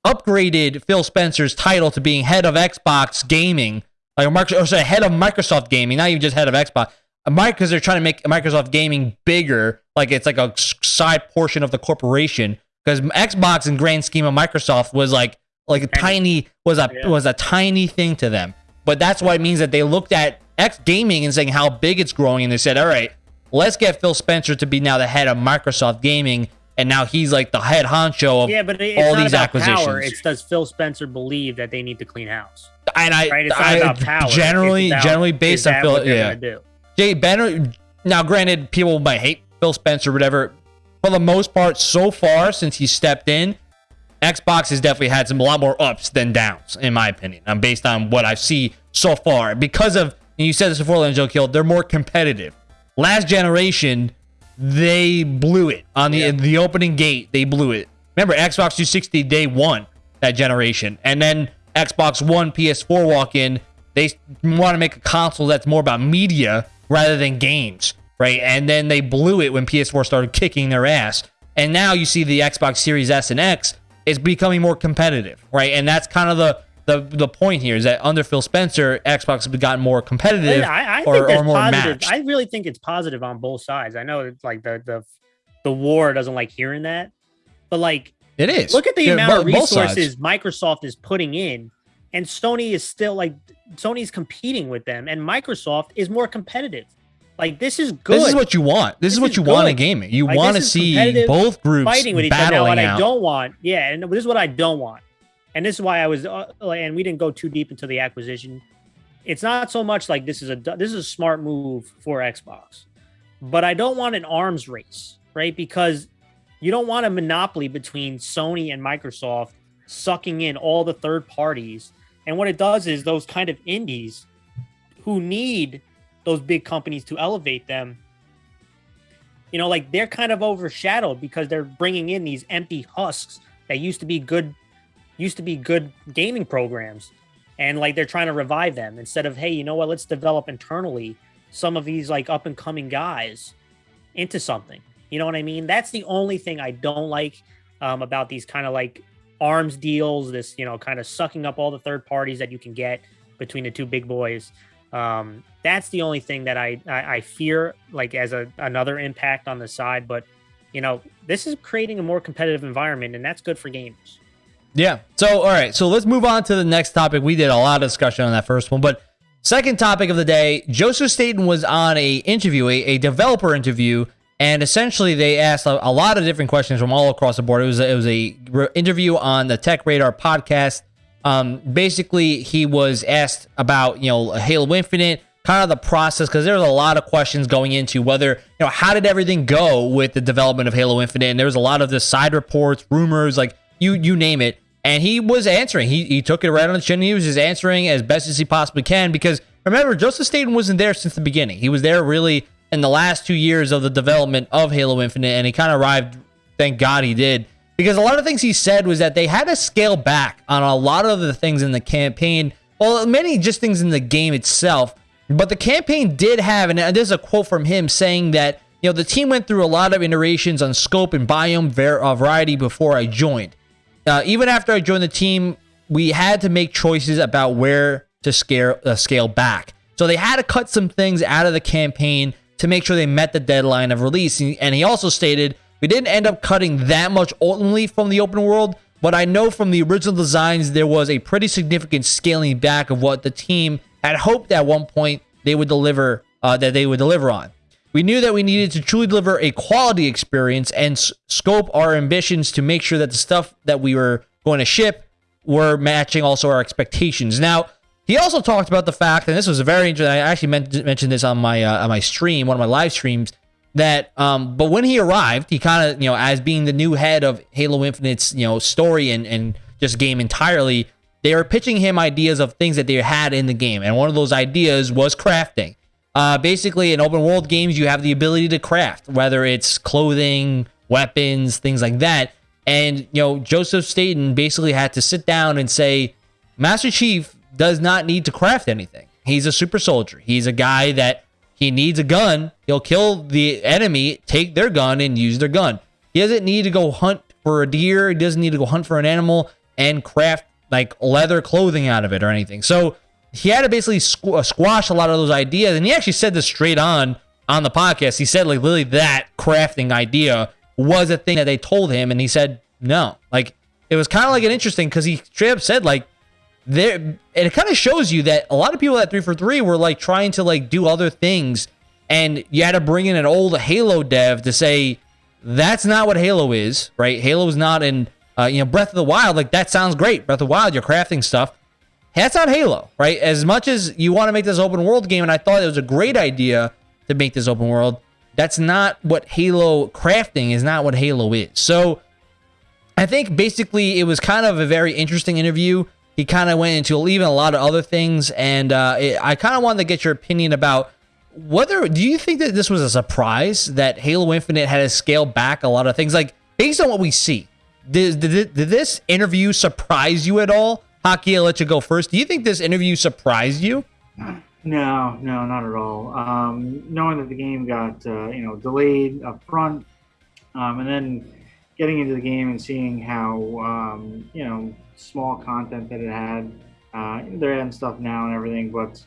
upgraded Phil Spencer's title to being head of Xbox gaming, like a Microsoft, or sorry, head of Microsoft gaming, not even just head of Xbox. Because they're trying to make Microsoft gaming bigger, like it's like a side portion of the corporation. Because Xbox, in grand scheme of Microsoft, was like like a tiny was a Yeah. was a tiny thing to them. But that's why it means that they looked at X gaming and saying how big it's growing, and they said, "All right, let's get Phil Spencer to be now the head of Microsoft Gaming, and now he's like the head honcho of yeah, but it's all not these about acquisitions." Power. It's does Phil Spencer believe that they need to clean house? and I, Right? It's not I about power. Generally about, generally based on Phil, yeah. Jay Benner. Now, granted, people might hate Phil Spencer, whatever. For the most part, so far since he stepped in, Xbox has definitely had some a lot more ups than downs, in my opinion. I'm based on what I see so far because of. And you said this before, Angel Kill. They're more competitive. Last generation, they blew it on the Yeah. the opening gate. They blew it. Remember, Xbox 360 day one that generation, and then Xbox One, PS4 walk in. They want to make a console that's more about media rather than games, right? And then they blew it when PS4 started kicking their ass. And now you see the Xbox Series S and X is becoming more competitive, right? And that's kind of the the, the point here is that under Phil Spencer, Xbox has gotten more competitive I, I or, think or more positive. matched. I really think it's positive on both sides. I know it's like the the the war doesn't like hearing that, but like it is. look at the Yeah, amount of both resources Microsoft is putting in, and Sony is still like Sony's competing with them, and Microsoft is more competitive. Like this is good. This is what you want. This, This is what you want in gaming. You Like, want to see both groups fighting with each other. Now, what I don't want, yeah, and this is what I don't want, and this is why I was, uh, and we didn't go too deep into the acquisition. It's not so much like this is a this is a smart move for Xbox, but I don't want an arms race, right? Because you don't want a monopoly between Sony and Microsoft sucking in all the third parties, and what it does is those kind of indies who need those big companies to elevate them you know like they're kind of overshadowed because they're bringing in these empty husks that used to be good used to be good gaming programs and like they're trying to revive them instead of hey you know what let's develop internally some of these like up and coming guys into something you know what i mean that's the only thing i don't like um, about these kind of like arms deals this you know kind of sucking up all the third parties that you can get between the two big boys um, that's the only thing that I, I I fear like as a another impact on the side. But you know, this is creating a more competitive environment, and that's good for gamers. Yeah. So, all right. So let's move on to the next topic. We did a lot of discussion on that first one, but second topic of the day, Joseph Staten was on a interview, a, a developer interview, and essentially they asked a, a lot of different questions from all across the board. It was a, it was a re- interview on the Tech Radar podcast. Um, basically, he was asked about you know Halo Infinite, kind of the process, because there was a lot of questions going into whether you know how did everything go with the development of Halo Infinite, and there was a lot of the side reports, rumors, like you you name it, and he was answering. He he took it right on the chin. He was just answering as best as he possibly can because remember, Joseph Staten wasn't there since the beginning. He was there really in the last two years of the development of Halo Infinite, and he kind of arrived. Thank God he did because a lot of things he said was that they had to scale back on a lot of the things in the campaign. Well, many just things in the game itself. But the campaign did have, and there's a quote from him saying that you know the team went through a lot of iterations on scope and biome uh, variety before I joined. Uh, even after I joined the team, we had to make choices about where to scale uh, scale back. So they had to cut some things out of the campaign to make sure they met the deadline of release. And he also stated we didn't end up cutting that much ultimately from the open world, but I know from the original designs there was a pretty significant scaling back of what the team had hoped at one point they would deliver uh, that they would deliver on. We knew that we needed to truly deliver a quality experience and scope our ambitions to make sure that the stuff that we were going to ship were matching also our expectations. Now, he also talked about the fact, and this was a very interesting. I actually meant, mentioned this on my uh, on my stream, one of my live streams. That, um, but when he arrived, he kind of, you know, as being the new head of Halo Infinite's, you know, story and and just game entirely, they were pitching him ideas of things that they had in the game, and one of those ideas was crafting. Uh, basically, in open world games, you have the ability to craft, whether it's clothing, weapons, things like that. And you know, Joseph Staten basically had to sit down and say, Master Chief does not need to craft anything. He's a super soldier. He's a guy that he needs a gun. He'll kill the enemy, take their gun, and use their gun. He doesn't need to go hunt for a deer. He doesn't need to go hunt for an animal and craft like leather clothing out of it or anything. So he had to basically squ- squash a lot of those ideas. And he actually said this straight on on the podcast. He said like literally that crafting idea was a thing that they told him, and he said no. Like it was kind of like an interesting because he straight up said like there, and it kind of shows you that a lot of people at three for three were like trying to like do other things, and you had to bring in an old Halo dev to say that's not what Halo is, right? Halo is not in uh, you know Breath of the Wild. Like that sounds great, Breath of the Wild, you're crafting stuff. That's not Halo, right? As much as you want to make this open world game, and I thought it was a great idea to make this open world, that's not what Halo crafting is not what Halo is. So I think basically it was kind of a very interesting interview. He kind of went into even a lot of other things, and uh, it, I kind of wanted to get your opinion about whether do you think that this was a surprise that Halo Infinite had to scale back a lot of things, like based on what we see. Did, did, did this interview surprise you at all? Haki, I'll let you go first. Do you think this interview surprised you? No, no, not at all. Um, knowing that the game got uh, you know delayed up front, um, and then getting into the game and seeing how um, you know small content that it had, uh, they're adding stuff now and everything. But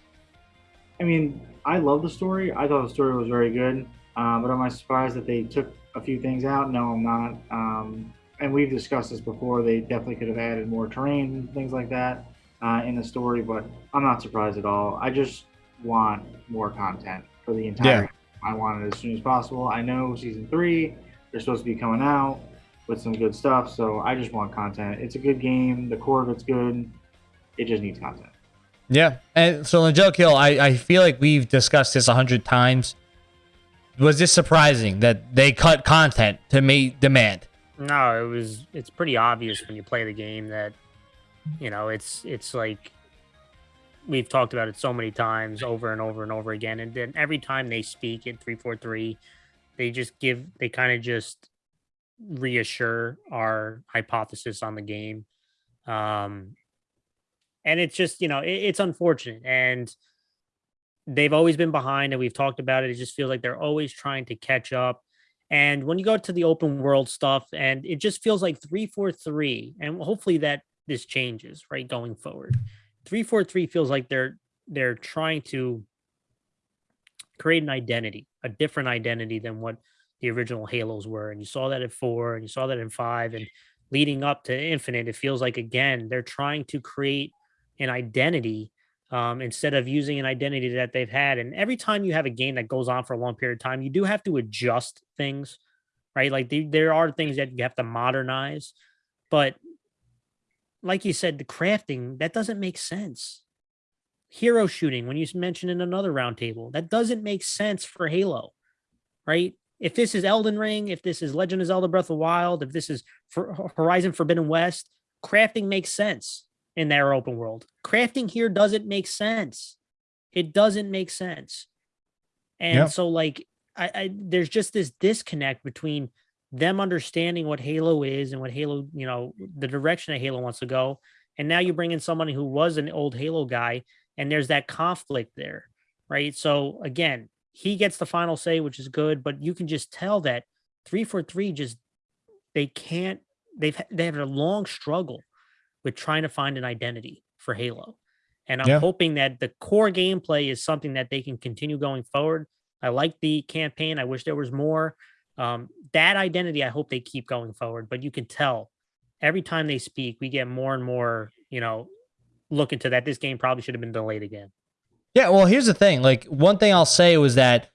I mean, I love the story. I thought the story was very good. Uh, but am I surprised that they took a few things out? No, I'm not. Um, and we've discussed this before. They definitely could have added more terrain and things like that uh, in the story, but I'm not surprised at all. I just want more content for the entire. Yeah. I want it as soon as possible. I know season three, they're supposed to be coming out with some good stuff, so I just want content. It's a good game. The core of it's good. It just needs content. Yeah, and so Angelic Hill, I, I feel like we've discussed this a hundred times. Was this surprising that they cut content to meet demand? No, it was. It's pretty obvious when you play the game that you know it's it's like we've talked about it so many times over and over and over again and then every time they speak in 343 they just give they kind of just reassure our hypothesis on the game um and it's just you know it, it's unfortunate and they've always been behind and we've talked about it it just feels like they're always trying to catch up and when you go to the open world stuff and it just feels like 343 and hopefully that this changes right going forward. 343 feels like they're they're trying to create an identity a different identity than what the original halos were and you saw that at four and you saw that in five and leading up to infinite it feels like again they're trying to create an identity um, instead of using an identity that they've had and every time you have a game that goes on for a long period of time you do have to adjust things right like the, there are things that you have to modernize but like you said, the crafting, that doesn't make sense. Hero shooting, when you mentioned in another roundtable, that doesn't make sense for Halo, right? If this is Elden Ring, if this is Legend of Zelda Breath of Wild, if this is for Horizon Forbidden West, crafting makes sense in their open world. Crafting here doesn't make sense. It doesn't make sense. And yep. so like I, I there's just this disconnect between them understanding what Halo is and what Halo, you know, the direction that Halo wants to go. And now you bring in somebody who was an old Halo guy, and there's that conflict there, right? So again, he gets the final say, which is good, but you can just tell that 343 just they can't they've they have a long struggle with trying to find an identity for Halo. And I'm yeah. hoping that the core gameplay is something that they can continue going forward. I like the campaign. I wish there was more. Um, that identity, I hope they keep going forward. But you can tell every time they speak, we get more and more, you know, look into that. This game probably should have been delayed again. Yeah, well, here's the thing. Like one thing I'll say was that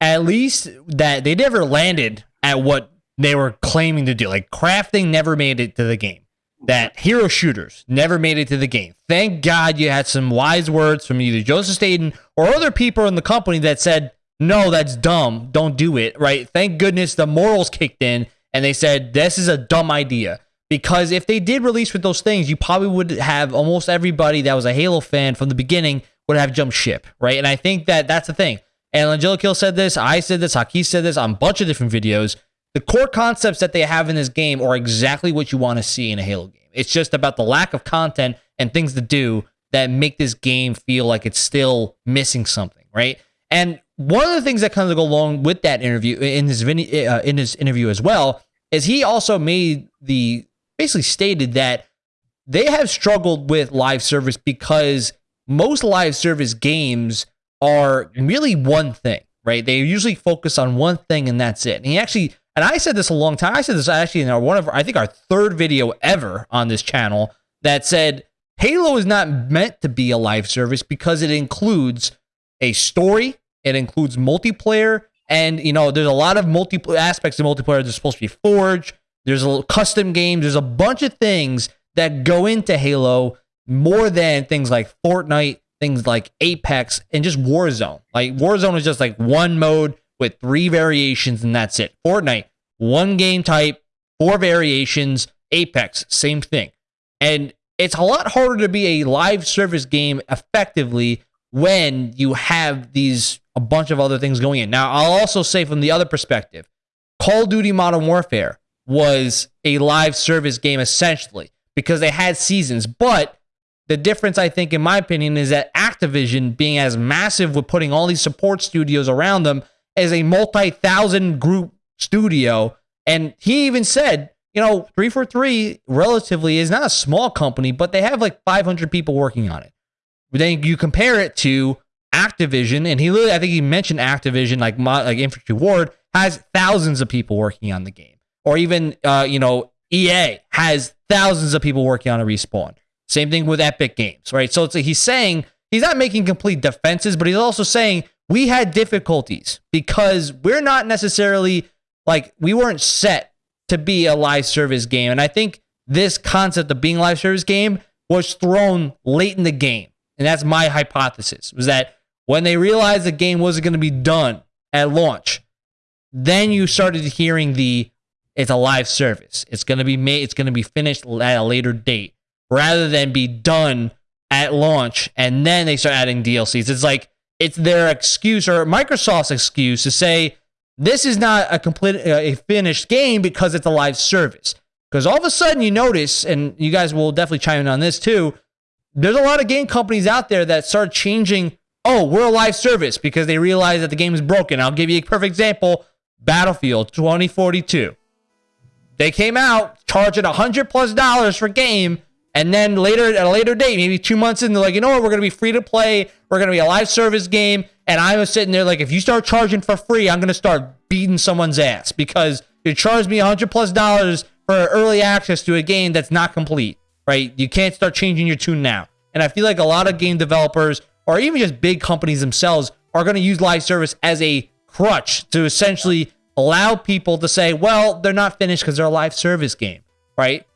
at least that they never landed at what they were claiming to do. Like crafting never made it to the game. That hero shooters never made it to the game. Thank God you had some wise words from either Joseph Staten or other people in the company that said, no, that's dumb. Don't do it, right? Thank goodness the morals kicked in and they said, this is a dumb idea. Because if they did release with those things, you probably would have almost everybody that was a Halo fan from the beginning would have jumped ship, right? And I think that that's the thing. And Angelic Kill said this, I said this, Haki said this on a bunch of different videos. The core concepts that they have in this game are exactly what you want to see in a Halo game. It's just about the lack of content and things to do that make this game feel like it's still missing something, right? And one of the things that kind of go along with that interview in his uh, in his interview as well is he also made the basically stated that they have struggled with live service because most live service games are really one thing, right? They usually focus on one thing and that's it. And he actually and I said this a long time. I said this actually in our one of our, I think our third video ever on this channel that said Halo is not meant to be a live service because it includes a story, it includes multiplayer, and you know there's a lot of multi aspects of multiplayer. There's supposed to be Forge, there's a little custom games, there's a bunch of things that go into Halo more than things like Fortnite, things like Apex, and just Warzone. Like Warzone is just like one mode with three variations, and that's it. Fortnite, one game type, four variations. Apex, same thing. And it's a lot harder to be a live service game effectively when you have these a bunch of other things going in. Now, I'll also say from the other perspective, Call of Duty Modern Warfare was a live service game essentially because they had seasons, but the difference, I think, in my opinion, is that Activision, being as massive with putting all these support studios around them, as a multi thousand group studio. And he even said, you know, 343 relatively is not a small company, but they have like 500 people working on it. But then you compare it to Activision, and he literally, I think he mentioned Activision, like like Infinity Ward, has thousands of people working on the game. Or even, uh, you know, EA has thousands of people working on a respawn. Same thing with Epic Games, right? So it's, he's saying he's not making complete defenses, but he's also saying we had difficulties because we're not necessarily like we weren't set to be a live service game. And I think this concept of being a live service game was thrown late in the game. And that's my hypothesis was that when they realized the game wasn't going to be done at launch, then you started hearing the it's a live service. It's going to be made, it's going to be finished at a later date rather than be done at launch and then they start adding DLCs. It's like it's their excuse or Microsoft's excuse to say this is not a complete uh, a finished game because it's a live service. Because all of a sudden you notice, and you guys will definitely chime in on this too. There's a lot of game companies out there that start changing. Oh, we're a live service because they realize that the game is broken. I'll give you a perfect example: Battlefield 2042. They came out charging a hundred plus dollars for game and then later at a later date, maybe two months in, they're like, you know what, we're gonna be free to play. We're gonna be a live service game. And I was sitting there like, if you start charging for free, I'm gonna start beating someone's ass because you charged me hundred plus dollars for early access to a game that's not complete. Right? You can't start changing your tune now. And I feel like a lot of game developers or even just big companies themselves are going to use live service as a crutch to essentially allow people to say, well, they're not finished because they're a live service game, right?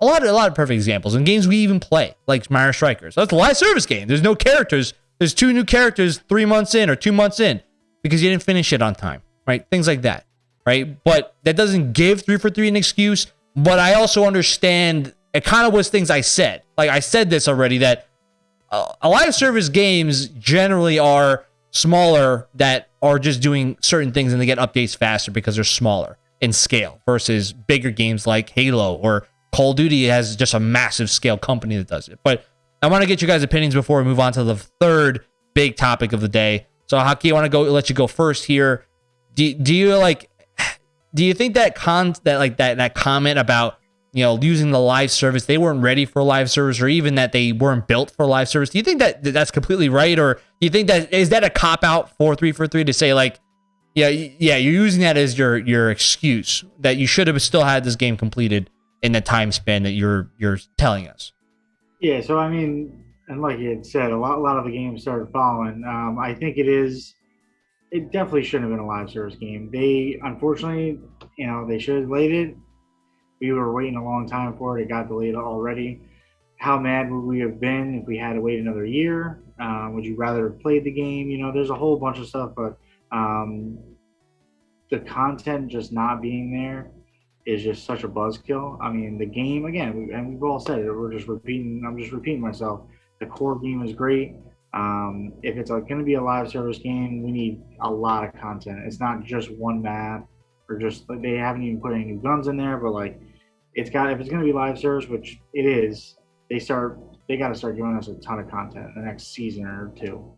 A lot of a lot of perfect examples and games we even play, like Mario Strikers. That's a live service game. There's no characters. There's two new characters three months in or two months in because you didn't finish it on time, right? Things like that, right? But that doesn't give three for three an excuse. But I also understand it kind of was things I said. Like I said this already that uh, a live service games generally are smaller that are just doing certain things and they get updates faster because they're smaller in scale versus bigger games like Halo or Call of Duty has just a massive scale company that does it. But I want to get you guys' opinions before we move on to the third big topic of the day. So Haki, I want to go let you go first here. Do, do you like do you think that con that like that that comment about you know using the live service they weren't ready for live service or even that they weren't built for live service do you think that that's completely right or do you think that is that a cop out for three for three to say like yeah yeah you're using that as your your excuse that you should have still had this game completed in the time span that you're you're telling us. Yeah, so I mean, and like you had said, a lot a lot of the games started following. Um, I think it is. It definitely shouldn't have been a live service game. They unfortunately, you know, they should have laid it. we were waiting a long time for it. It got delayed already. How mad would we have been if we had to wait another year? Uh, would you rather have played the game? You know, there's a whole bunch of stuff, but um, the content just not being there is just such a buzzkill. I mean, the game again, and we've all said it. We're just repeating. I'm just repeating myself. The core game is great. Um, if it's going to be a live service game, we need a lot of content. It's not just one map or just like they haven't even put any new guns in there, but like it's got if it's going to be live service, which it is, they start they got to start giving us a ton of content the next season or two.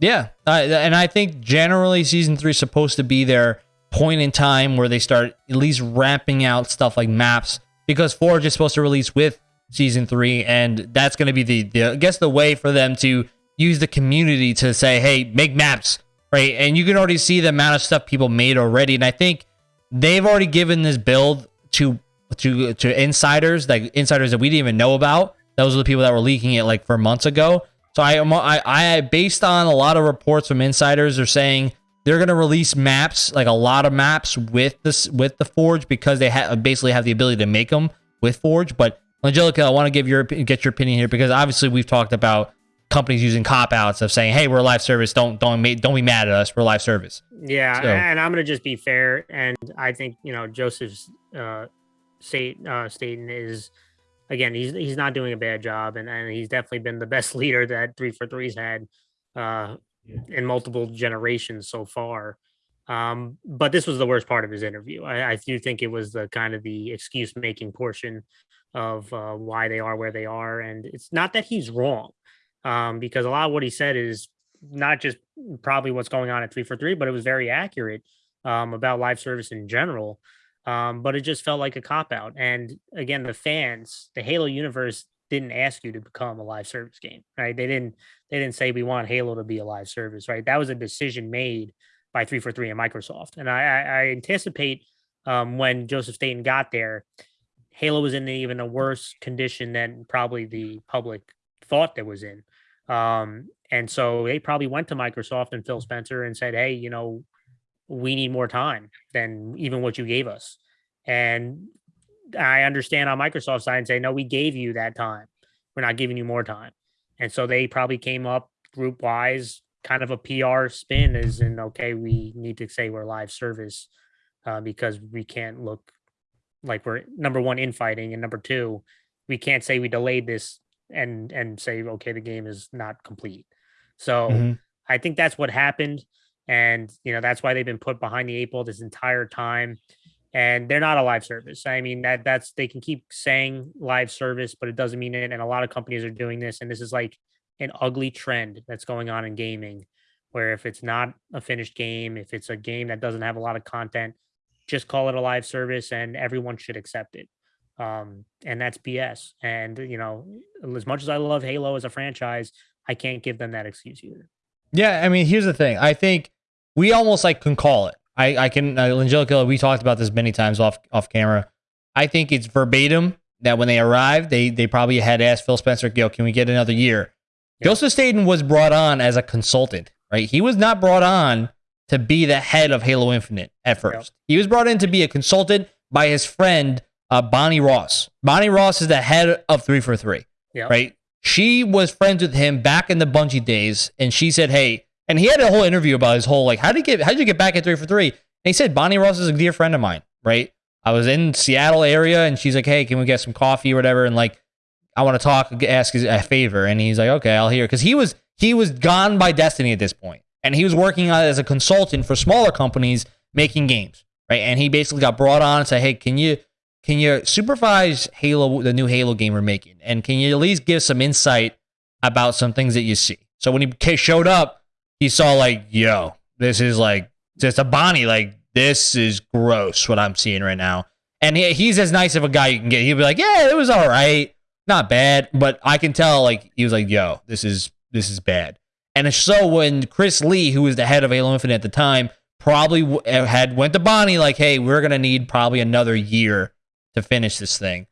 Yeah, uh, and I think generally season three is supposed to be their point in time where they start at least ramping out stuff like maps because Forge is supposed to release with season three, and that's going to be the, the I guess the way for them to use the community to say, hey, make maps, right? And you can already see the amount of stuff people made already. And I think they've already given this build to to to insiders, like insiders that we didn't even know about. Those are the people that were leaking it like for months ago. So I I, I based on a lot of reports from insiders are saying they're gonna release maps, like a lot of maps with this with the Forge because they have basically have the ability to make them with Forge. But Angelica, I want to give your get your opinion here because obviously we've talked about companies using cop outs of saying, "Hey, we're a live service. Don't don't don't be mad at us. We're live service." Yeah, so. and I'm gonna just be fair, and I think you know Joseph's uh, state uh, Staten is again he's he's not doing a bad job, and and he's definitely been the best leader that three for three's had uh, in multiple generations so far. Um, but this was the worst part of his interview. I, I do think it was the kind of the excuse making portion of uh, why they are where they are, and it's not that he's wrong um, because a lot of what he said is not just probably what's going on at three for three, but it was very accurate um, about live service in general. Um, but it just felt like a cop out. And again, the fans, the Halo universe didn't ask you to become a live service game, right? They didn't they didn't say we want Halo to be a live service, right? That was a decision made by three for three and Microsoft. And I, I, I anticipate um, when Joseph Staten got there, Halo was in even a worse condition than probably the public thought that was in. Um, and so they probably went to Microsoft and Phil Spencer and said, "Hey, you know, we need more time than even what you gave us." And I understand on Microsoft side and say, "No, we gave you that time. We're not giving you more time." And so they probably came up group wise, kind of a PR spin, is in okay, we need to say we're live service uh, because we can't look like we're number one infighting, and number two, we can't say we delayed this and and say okay the game is not complete so mm-hmm. i think that's what happened and you know that's why they've been put behind the eight ball this entire time and they're not a live service i mean that that's they can keep saying live service but it doesn't mean it and a lot of companies are doing this and this is like an ugly trend that's going on in gaming where if it's not a finished game if it's a game that doesn't have a lot of content just call it a live service and everyone should accept it um, and that's BS. And you know, as much as I love Halo as a franchise, I can't give them that excuse either. Yeah, I mean, here's the thing. I think we almost like can call it. I I can uh, Angelica. We talked about this many times off off camera. I think it's verbatim that when they arrived, they they probably had asked Phil Spencer, "Yo, can we get another year?" Yep. Joseph Staten was brought on as a consultant, right? He was not brought on to be the head of Halo Infinite at first. Yep. He was brought in to be a consultant by his friend uh, Bonnie Ross. Bonnie Ross is the head of 3 for 3, yep. right? She was friends with him back in the Bungie days, and she said, "Hey," and he had a whole interview about his whole like, "How did you get? How did you get back at 3 for 3? And he said, "Bonnie Ross is a dear friend of mine, right? I was in Seattle area, and she's like, "Hey, can we get some coffee or whatever?" And like, I want to talk, ask a favor, and he's like, "Okay, I'll hear," because he was he was gone by destiny at this point, and he was working as a consultant for smaller companies making games, right? And he basically got brought on and said, "Hey, can you?" can you supervise Halo, the new Halo game we're making, and can you at least give some insight about some things that you see? So when he showed up, he saw like, yo, this is like just a Bonnie, like this is gross what I'm seeing right now. And he, he's as nice of a guy you can get. He'll be like, yeah, it was all right, not bad, but I can tell like he was like, yo, this is this is bad. And so when Chris Lee, who was the head of Halo Infinite at the time, probably eh, had went to Bonnie like, hey, we're gonna need probably another year to finish this thing,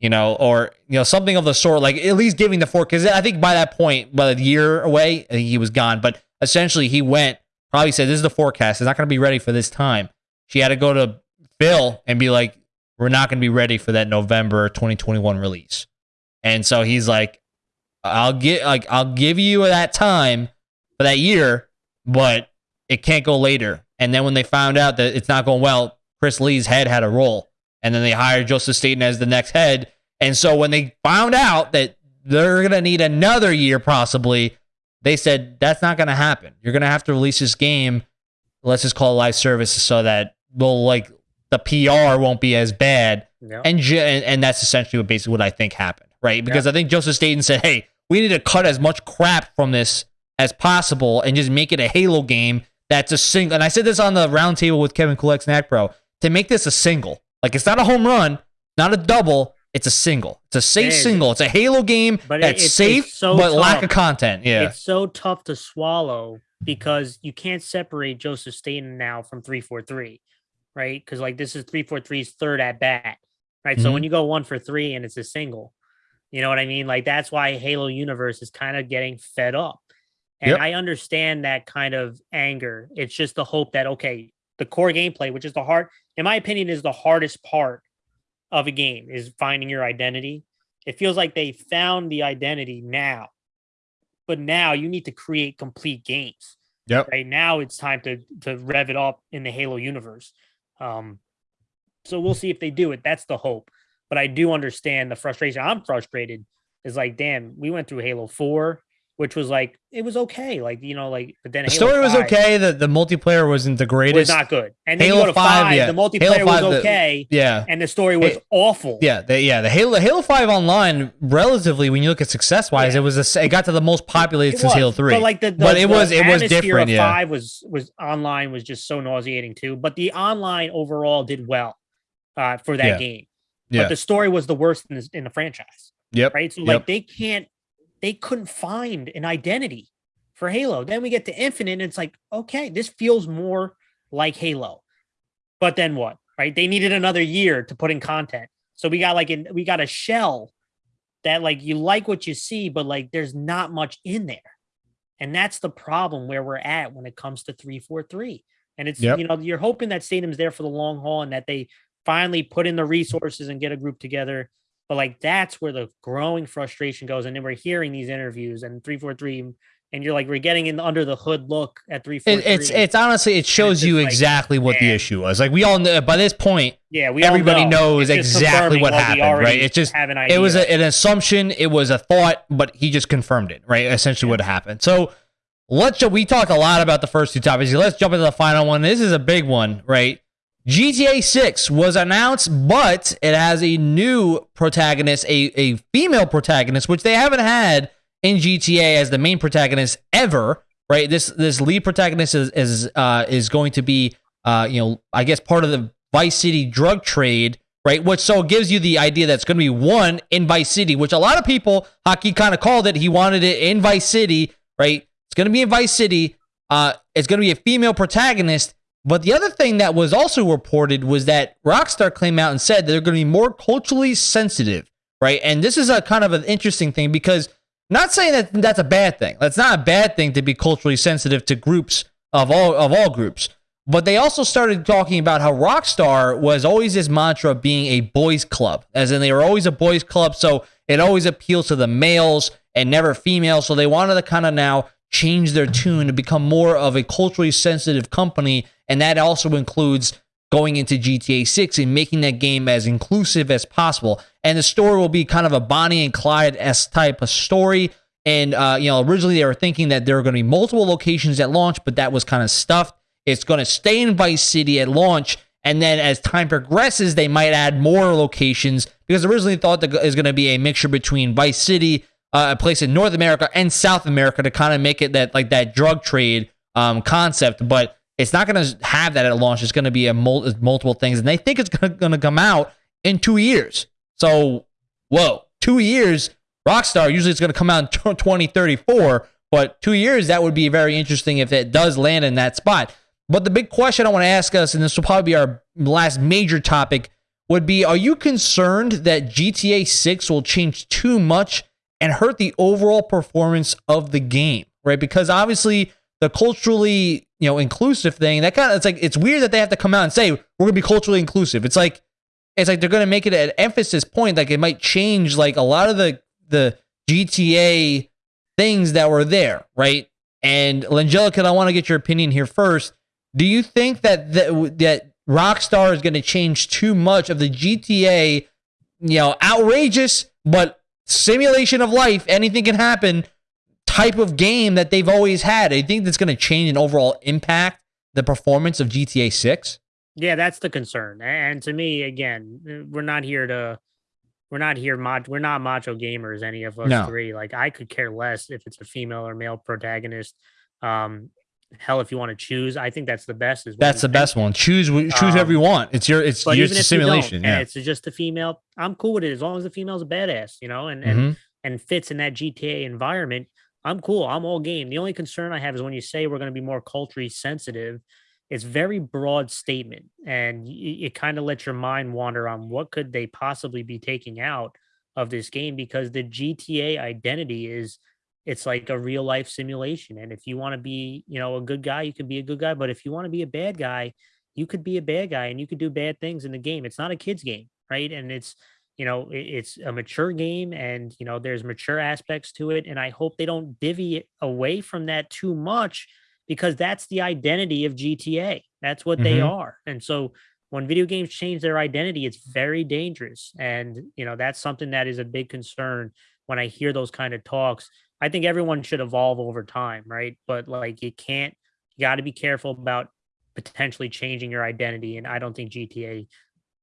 you know, or you know something of the sort. Like at least giving the four because I think by that point, by the year away, he was gone. But essentially, he went probably said, "This is the forecast. It's not going to be ready for this time." She had to go to Phil and be like, we're not going to be ready for that November 2021 release. And so he's like, I'll get like I'll give you that time for that year, but it can't go later. And then when they found out that it's not going well, Chris Lee's head had a roll. And then they hired Joseph Staten as the next head. And so when they found out that they're going to need another year possibly, they said that's not going to happen. You're going to have to release this game. Let's just call it live service so that we'll like the PR won't be as bad. Yeah. And, and and that's essentially what basically what I think happened, right? Because I think Joseph Staten said, "Hey, we need to cut as much crap from this as possible and just make it a Halo game that's a single." And I said this on the roundtable with Kevin Kulek Snack Pro to make this a single. Like it's not a home run, not a double. It's a single. It's a safe It single. It's a Halo game But that's it's- safe so but lack of content. Yeah. It's so tough to swallow because you can't separate Joseph Staten now from 343, right? Because like this is 343's third at bat, right? So Mm-hmm. when you go one for three and it's a single, you know what I mean? Like that's why Halo Universe is kind of getting fed up. And Yep. I understand that kind of anger. It's just the hope that, okay, the core gameplay, which is the hard, in my opinion, is the hardest part of a game, is finding your identity. It feels like they found the identity now but now you need to create complete games. Yep. Right now it's time to to rev it up in the Halo universe. Um so we'll see if they do it. That's the hope. But I do understand the frustration. I'm frustrated. Is like, damn, we went through Halo 4, which was like it was okay. Like, you know, like but then The Halo story was okay. The the multiplayer wasn't the Was greatest. not good. And then Halo you go to 5, 5, yeah. the multiplayer Halo 5, was the- okay, yeah. and the story was Hey, awful. Yeah, the, yeah, the Halo Halo Five Online, relatively, when you look at success wise, Yeah. it was a, it got to the most populated It since was, Halo Three. But like the, the But it the was- it was different, Of yeah. Five was was online was just so nauseating too. But the online overall did well uh, for that Yeah. game. Yeah. But the story was the worst in, this, in the franchise, yep, right? So Yep. like they can't, they couldn't find an identity for Halo. Then we get to Infinite, and it's like, okay, this feels more like Halo. But then what? Right? They needed another year to put in content. So we got like an, we got a shell that like you like what you see, but like there's not much in there. And that's the problem where we're at when it comes to 343. And it's Yep. you know, you're hoping that Staten's there for the long haul and that they finally put in the resources and get a group together. But like that's where the growing frustration goes. And then we're hearing these interviews and 343 and you're like, we're getting in under the hood look at It, 343. it's it's honestly it shows you like, exactly what the issue was. Like we all know by this point, yeah, we everybody know. knows It's exactly what happened, right? It's just- have an it was a, an assumption, it was a thought, but he just confirmed it, right? Essentially, what happened. So let's. We talk a lot about the first two topics. Let's jump into the final one. This is a big one, right? GTA 6 was announced, but it has a new protagonist, a, a female protagonist, which they haven't had in GTA as the main protagonist ever, right? This this lead protagonist is is uh, is going to be uh, you know, I guess part of the Vice City drug trade, right? Which so gives you the idea that's going to be one in Vice City, which a lot of people, Haki kind of called it. He wanted it in Vice City, right? It's going to be in Vice City. Uh, it's going to be a female protagonist. But the other thing that was also reported was that Rockstar came out and said they're going to be more culturally sensitive, right? And this is a kind of an interesting thing because not saying that that's a bad thing. That's not a bad thing to be culturally sensitive to groups of all of all groups. But they also started talking about how Rockstar was always this mantra of being a boys club, as in they were always a boys club, so it always appeals to the males and never females. So they wanted to kind of now change their tune to become more of a culturally sensitive company, and that also includes going into GTA 6 and making that game as inclusive as possible. And the story will be kind of a Bonnie and Clyde s type of story. And uh, you know, originally they were thinking that there were going to be multiple locations at launch, but that was kind of stuffed. It's going to stay in Vice City at launch, and then as time progresses, they might add more locations because originally thought that is going to be a mixture between Vice City, uh, a place in North America and South America to kind of make it that like that drug trade um, concept, but it's not going to have that at launch. It's going to be a mul- multiple things, and they think it's going to come out in two years. So, whoa, two years. Rockstar usually it's going to come out in 2034, but two years that would be very interesting if it does land in that spot. But the big question I want to ask us, and this will probably be our last major topic, would be: Are you concerned that GTA 6 will change too much and hurt the overall performance of the game? Right, because obviously the culturally you know inclusive thing that kind of it's like it's weird that they have to come out and say we're gonna be culturally inclusive. It's like it's like they're going to make it an emphasis point. Like it might change like a lot of the the GTA things that were there, right? And Langelica, I want to get your opinion here first. Do you think that that, that Rockstar is going to change too much of the GTA, you know, outrageous but simulation of life, anything can happen type of game that they've always had? I think that's going to change and overall impact the performance of GTA 6. Yeah, that's the concern. And to me, again, we're not here to we're not here mod we're not macho gamers any of us no. three like i could care less if it's a female or male protagonist um hell if you want to choose i think that's the best is that's the best one choose choose um, whoever you want it's your it's your simulation yeah. it's just a female i'm cool with it as long as the female's a badass you know and mm-hmm. and and fits in that gta environment i'm cool i'm all game the only concern i have is when you say we're going to be more culturally sensitive it's very broad statement and it, it kind of lets your mind wander on what could they possibly be taking out of this game because the GTA identity is it's like a real life simulation and if you want to be you know a good guy you can be a good guy but if you want to be a bad guy you could be a bad guy and you could do bad things in the game it's not a kids game right and it's you know it's a mature game and you know there's mature aspects to it and i hope they don't divvy away from that too much because that's the identity of GTA. That's what mm-hmm. they are. And so when video games change their identity, it's very dangerous. And, you know, that's something that is a big concern when I hear those kind of talks. I think everyone should evolve over time, right? But like you can't, you got to be careful about potentially changing your identity. And I don't think GTA,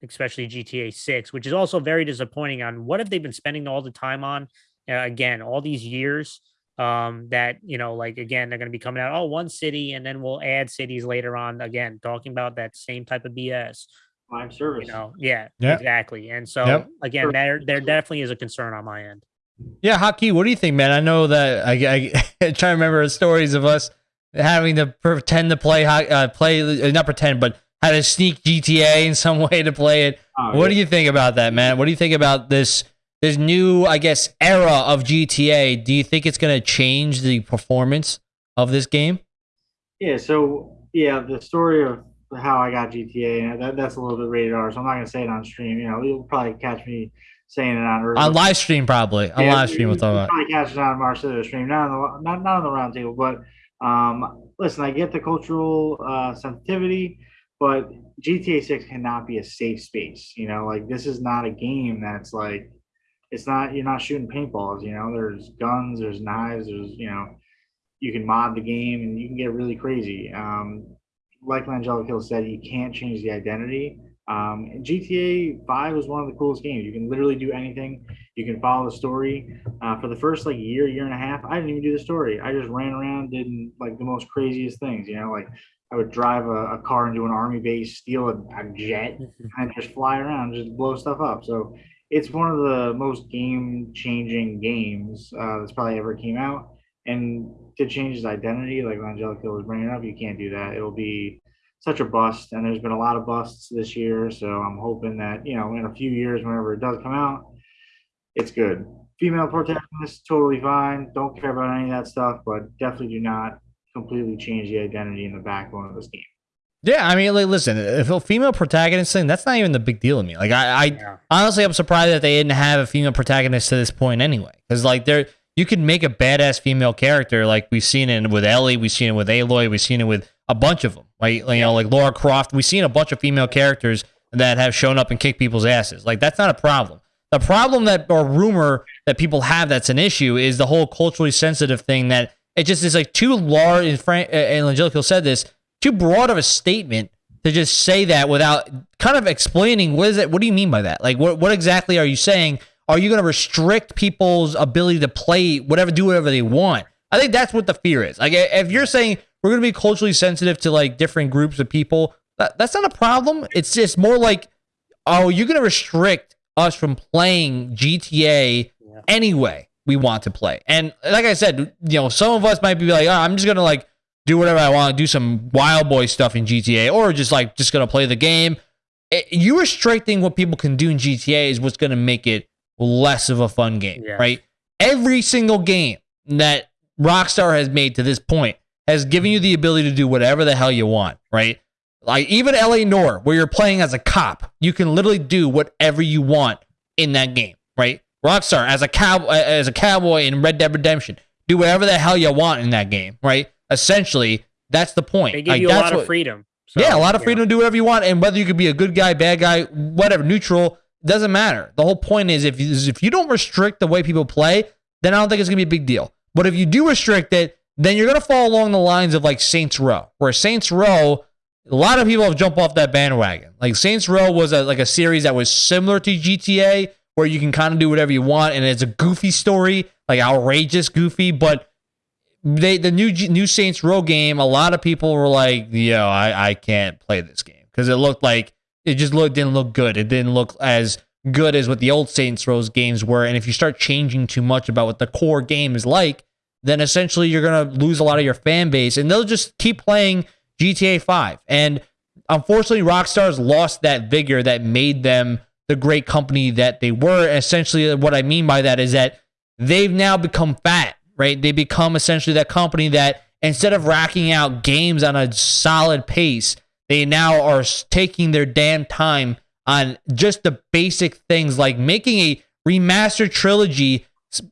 especially GTA 6, which is also very disappointing on what have they been spending all the time on? Uh, again, all these years um that you know like again they're going to be coming out oh one city and then we'll add cities later on again talking about that same type of bs live service you know yeah yep. exactly and so yep. again there there definitely is a concern on my end yeah Haki what do you think man i know that i i, I try to remember stories of us having to pretend to play uh, play uh, not pretend but how to sneak gta in some way to play it oh, what yeah. do you think about that man what do you think about this this new, I guess, era of GTA, do you think it's going to change the performance of this game? Yeah. So yeah, the story of how I got GTA, that, that's a little bit rated R, so I'm not going to say it on stream. You know, you'll probably catch me saying it on on live stream, probably on yeah, live stream. We'll talk about. Probably catch it on Marcelo stream, not on the not not on the roundtable, but um, listen, I get the cultural uh, sensitivity, but GTA 6 cannot be a safe space. You know, like this is not a game that's like it's not you're not shooting paintballs you know there's guns there's knives there's you know you can mod the game and you can get really crazy um, like Langelica said you can't change the identity um, GTA 5 was one of the coolest games. You can literally do anything. You can follow the story. Uh, for the first like year, year and a half, I didn't even do the story. I just ran around, did like the most craziest things. You know, like I would drive a, a car into an army base, steal a, a jet, and just fly around, just blow stuff up. So it's one of the most game changing games uh, that's probably ever came out. And to change his identity, like Angelica was bringing up, you can't do that. It'll be such a bust. And there's been a lot of busts this year. So I'm hoping that, you know, in a few years, whenever it does come out, it's good. Female protagonist, totally fine. Don't care about any of that stuff, but definitely do not completely change the identity and the backbone of this game. Yeah, I mean, like, listen, if a female protagonist thing, that's not even the big deal to me. Like, I, I yeah. honestly, I'm surprised that they didn't have a female protagonist to this point anyway. Because, like, there, you could make a badass female character, like we've seen it with Ellie, we've seen it with Aloy, we've seen it with a bunch of them. Like, you know, like Lara Croft, we've seen a bunch of female characters that have shown up and kicked people's asses. Like, that's not a problem. The problem that, or rumor that people have that's an issue is the whole culturally sensitive thing that it just is like too large. And, Frank, and Angelico said this too broad of a statement to just say that without kind of explaining what is it what do you mean by that like what, what exactly are you saying are you going to restrict people's ability to play whatever do whatever they want i think that's what the fear is like if you're saying we're going to be culturally sensitive to like different groups of people that, that's not a problem it's just more like oh you're going to restrict us from playing gta yeah. anyway we want to play and like i said you know some of us might be like oh, i'm just going to like do whatever I want, do some wild boy stuff in GTA, or just like just gonna play the game. It, you restricting what people can do in GTA is what's gonna make it less of a fun game, yeah. right? Every single game that Rockstar has made to this point has given you the ability to do whatever the hell you want, right? Like even LA Noire, where you're playing as a cop, you can literally do whatever you want in that game, right? Rockstar as a cow as a cowboy in Red Dead Redemption, do whatever the hell you want in that game, right? Essentially, that's the point. They give Like, you a lot what- of freedom. So, yeah, a lot of freedom know. to do whatever you want, and whether you could be a good guy, bad guy, whatever, neutral, doesn't matter. The whole point is if you, is if you don't restrict the way people play, then I don't think it's gonna be a big deal. But if you do restrict it, then you're gonna fall along the lines of like Saints Row, where Saints Row, a lot of people have jumped off that bandwagon. Like Saints Row was a, like a series that was similar to GTA, where you can kind of do whatever you want, and it's a goofy story, like outrageous goofy, but they the new new Saints Row game, a lot of people were like, "Yo, I I can't play this game because it looked like it just looked didn't look good. It didn't look as good as what the old Saints Row games were. And if you start changing too much about what the core game is like, then essentially you're gonna lose a lot of your fan base, and they'll just keep playing GTA Five. And unfortunately, Rockstar's lost that vigor that made them the great company that they were. Essentially, what I mean by that is that they've now become fat, right? They become essentially that company that instead of racking out games on a solid pace, they now are taking their damn time on just the basic things like making a remastered trilogy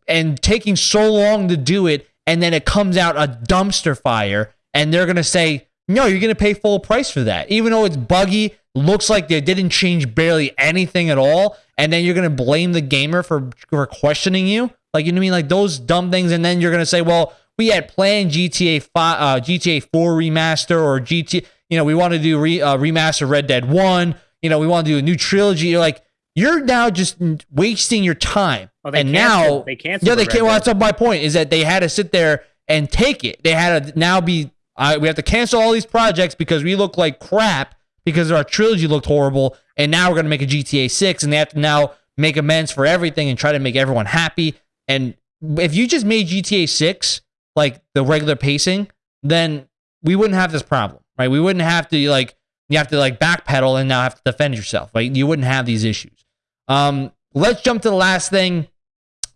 and taking so long to do it, and then it comes out a dumpster fire, and they're gonna say, no, you're gonna pay full price for that, even though it's buggy, looks like they didn't change barely anything at all, and then you're gonna blame the gamer for for questioning you, like you know what I mean, like those dumb things, and then you're gonna say, well, we had planned GTA five, uh, GTA four remaster or GTA you know, we want to do re, uh, remaster Red Dead one, you know, we want to do a new trilogy. You're like, you're now just wasting your time, Oh, they and canceled- now they canceled yeah, they can't. Well, that's my point is that they had to sit there and take it. They had to now be. Uh, we have to cancel all these projects because we look like crap because our trilogy looked horrible, and now we're gonna make a GTA six, and they have to now make amends for everything and try to make everyone happy. And if you just made GTA six like the regular pacing, then we wouldn't have this problem, right? We wouldn't have to like you have to like backpedal and now have to defend yourself. Right? You wouldn't have these issues. Um, let's jump to the last thing.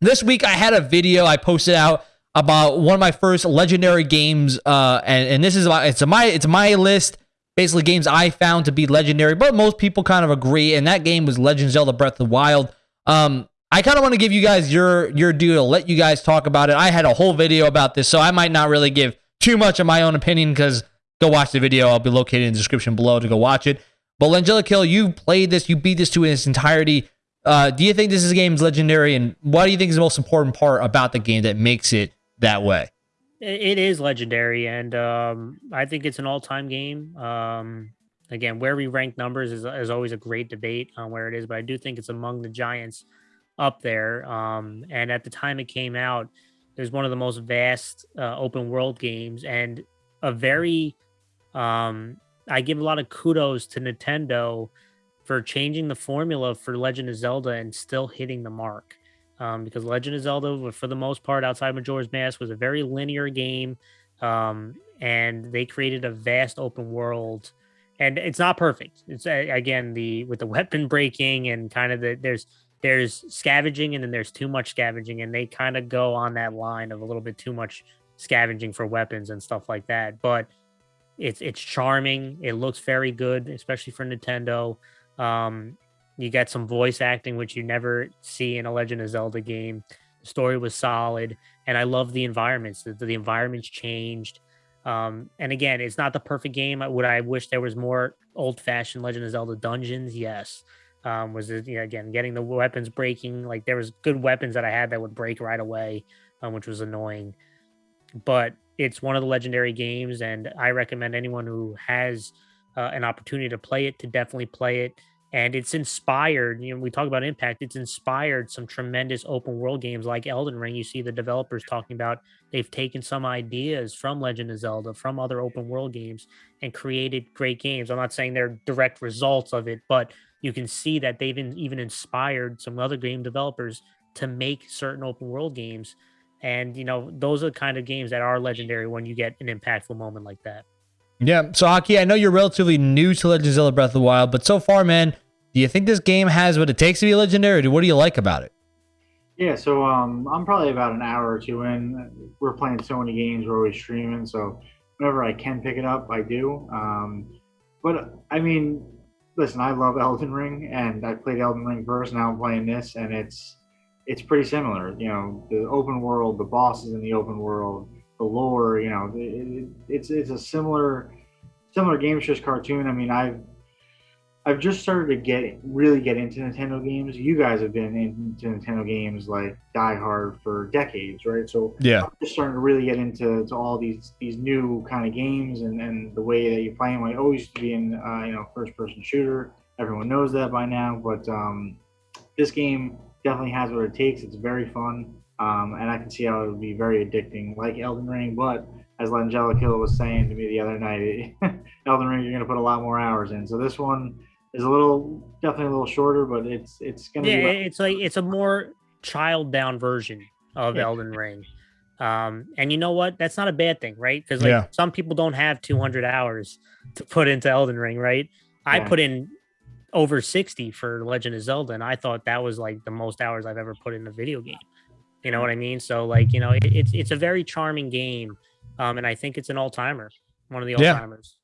This week I had a video I posted out about one of my first legendary games, uh, and and this is about it's my it's my list. Basically, games I found to be legendary, but most people kind of agree. And that game was Legend Zelda: Breath of the Wild. Um, I kind of want to give you guys your your due to let you guys talk about it. I had a whole video about this, so I might not really give too much of my own opinion because go watch the video. I'll be located in the description below to go watch it. But Langella Kill, you played this, you beat this to its entirety. Uh, do you think this is game's legendary, and what do you think is the most important part about the game that makes it that way? It is legendary, and um, I think it's an all-time game. Um, again, where we rank numbers is, is always a great debate on where it is, but I do think it's among the giants up there. Um, and at the time it came out, it was one of the most vast uh, open world games, and a very. Um, I give a lot of kudos to Nintendo for changing the formula for Legend of Zelda and still hitting the mark um, because Legend of Zelda, for the most part, outside Majora's Mask, was a very linear game, um, and they created a vast open world. And it's not perfect. It's again the with the weapon breaking and kind of the there's there's scavenging and then there's too much scavenging, and they kind of go on that line of a little bit too much scavenging for weapons and stuff like that. But it's it's charming. It looks very good, especially for Nintendo. Um, you got some voice acting, which you never see in a Legend of Zelda game. The story was solid, and I love the environments. The, the environments changed. Um, and again, it's not the perfect game. I would I wish there was more old-fashioned Legend of Zelda dungeons? Yes. Um, was it you know, again getting the weapons breaking? Like there was good weapons that I had that would break right away, um, which was annoying. But it's one of the legendary games, and I recommend anyone who has uh, an opportunity to play it to definitely play it and it's inspired you know we talk about impact it's inspired some tremendous open world games like elden ring. You see the developers talking about they've taken some ideas from legend of zelda from other open world games and created great games. I'm not saying they're direct results of it but you can see that they've even inspired some other game developers to make certain open world games. And you know those are the kind of games that are legendary when you get an impactful moment like that Yeah. So, Haki, I know you're relatively new to Legend of Zelda Breath of the Wild, but so far, man, do you think this game has what it takes to be legendary? What do you like about it? Yeah, so um, I'm probably about an hour or two in. We're playing so many games, we're always streaming, so whenever I can pick it up, I do. Um, but I mean, listen, I love Elden Ring, and I played Elden Ring first. Now I'm playing this, and it's it's pretty similar. You know, the open world, the bosses in the open world, the lore. You know, it, it's it's a similar similar game. Just cartoon. I mean, I've I've just started to get really get into Nintendo games. You guys have been into Nintendo games like Die Hard for decades, right? So Yeah. I'm just starting to really get into to all these these new kind of games and, and the way that you play them. I always used to be in uh, you know first person shooter. Everyone knows that by now, but um, this game definitely has what it takes. It's very fun, um, and I can see how it would be very addicting, like Elden Ring. But as Langella Kill was saying to me the other night, Elden Ring you're going to put a lot more hours in. So this one is a little definitely a little shorter, but it's it's going to Yeah, be. it's like it's a more child down version of Yeah. Elden Ring. Um, and you know what? That's not a bad thing, right? Because like Yeah. some people don't have 200 hours to put into Elden Ring, right? I Yeah. put in over 60 for Legend of Zelda, and I thought that was like the most hours I've ever put in a video game. You know what I mean? So like, you know, it, it's it's a very charming game, um, and I think it's an all timer, one of the all timers.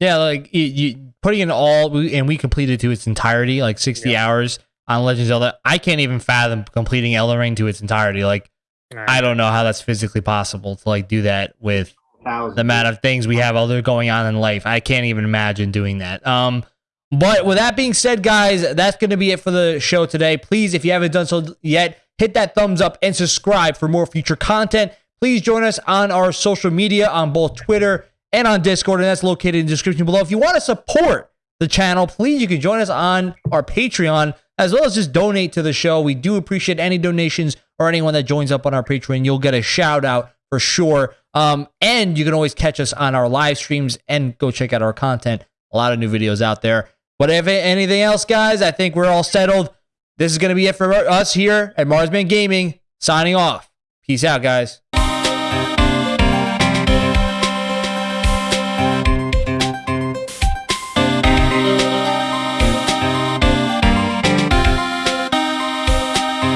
Yeah, like you, you putting in all, and we completed to its entirety, like 60 Yeah. hours on Legend of Zelda. I can't even fathom completing Elden Ring to its entirety. Like, I don't know how that's physically possible to like do that with the amount of things we have other going on in life. I can't even imagine doing that. Um, but with that being said, guys, that's going to be it for the show today. Please, if you haven't done so yet, hit that thumbs up and subscribe for more future content. Please join us on our social media on both Twitter and on Discord, and that's located in the description below. If you want to support the channel, please you can join us on our Patreon as well as just donate to the show. We do appreciate any donations or anyone that joins up on our Patreon. You'll get a shout out for sure. Um, and you can always catch us on our live streams and go check out our content. A lot of new videos out there. But if anything else, guys, I think we're all settled. This is going to be it for us here at Marsman Gaming. Signing off. Peace out, guys.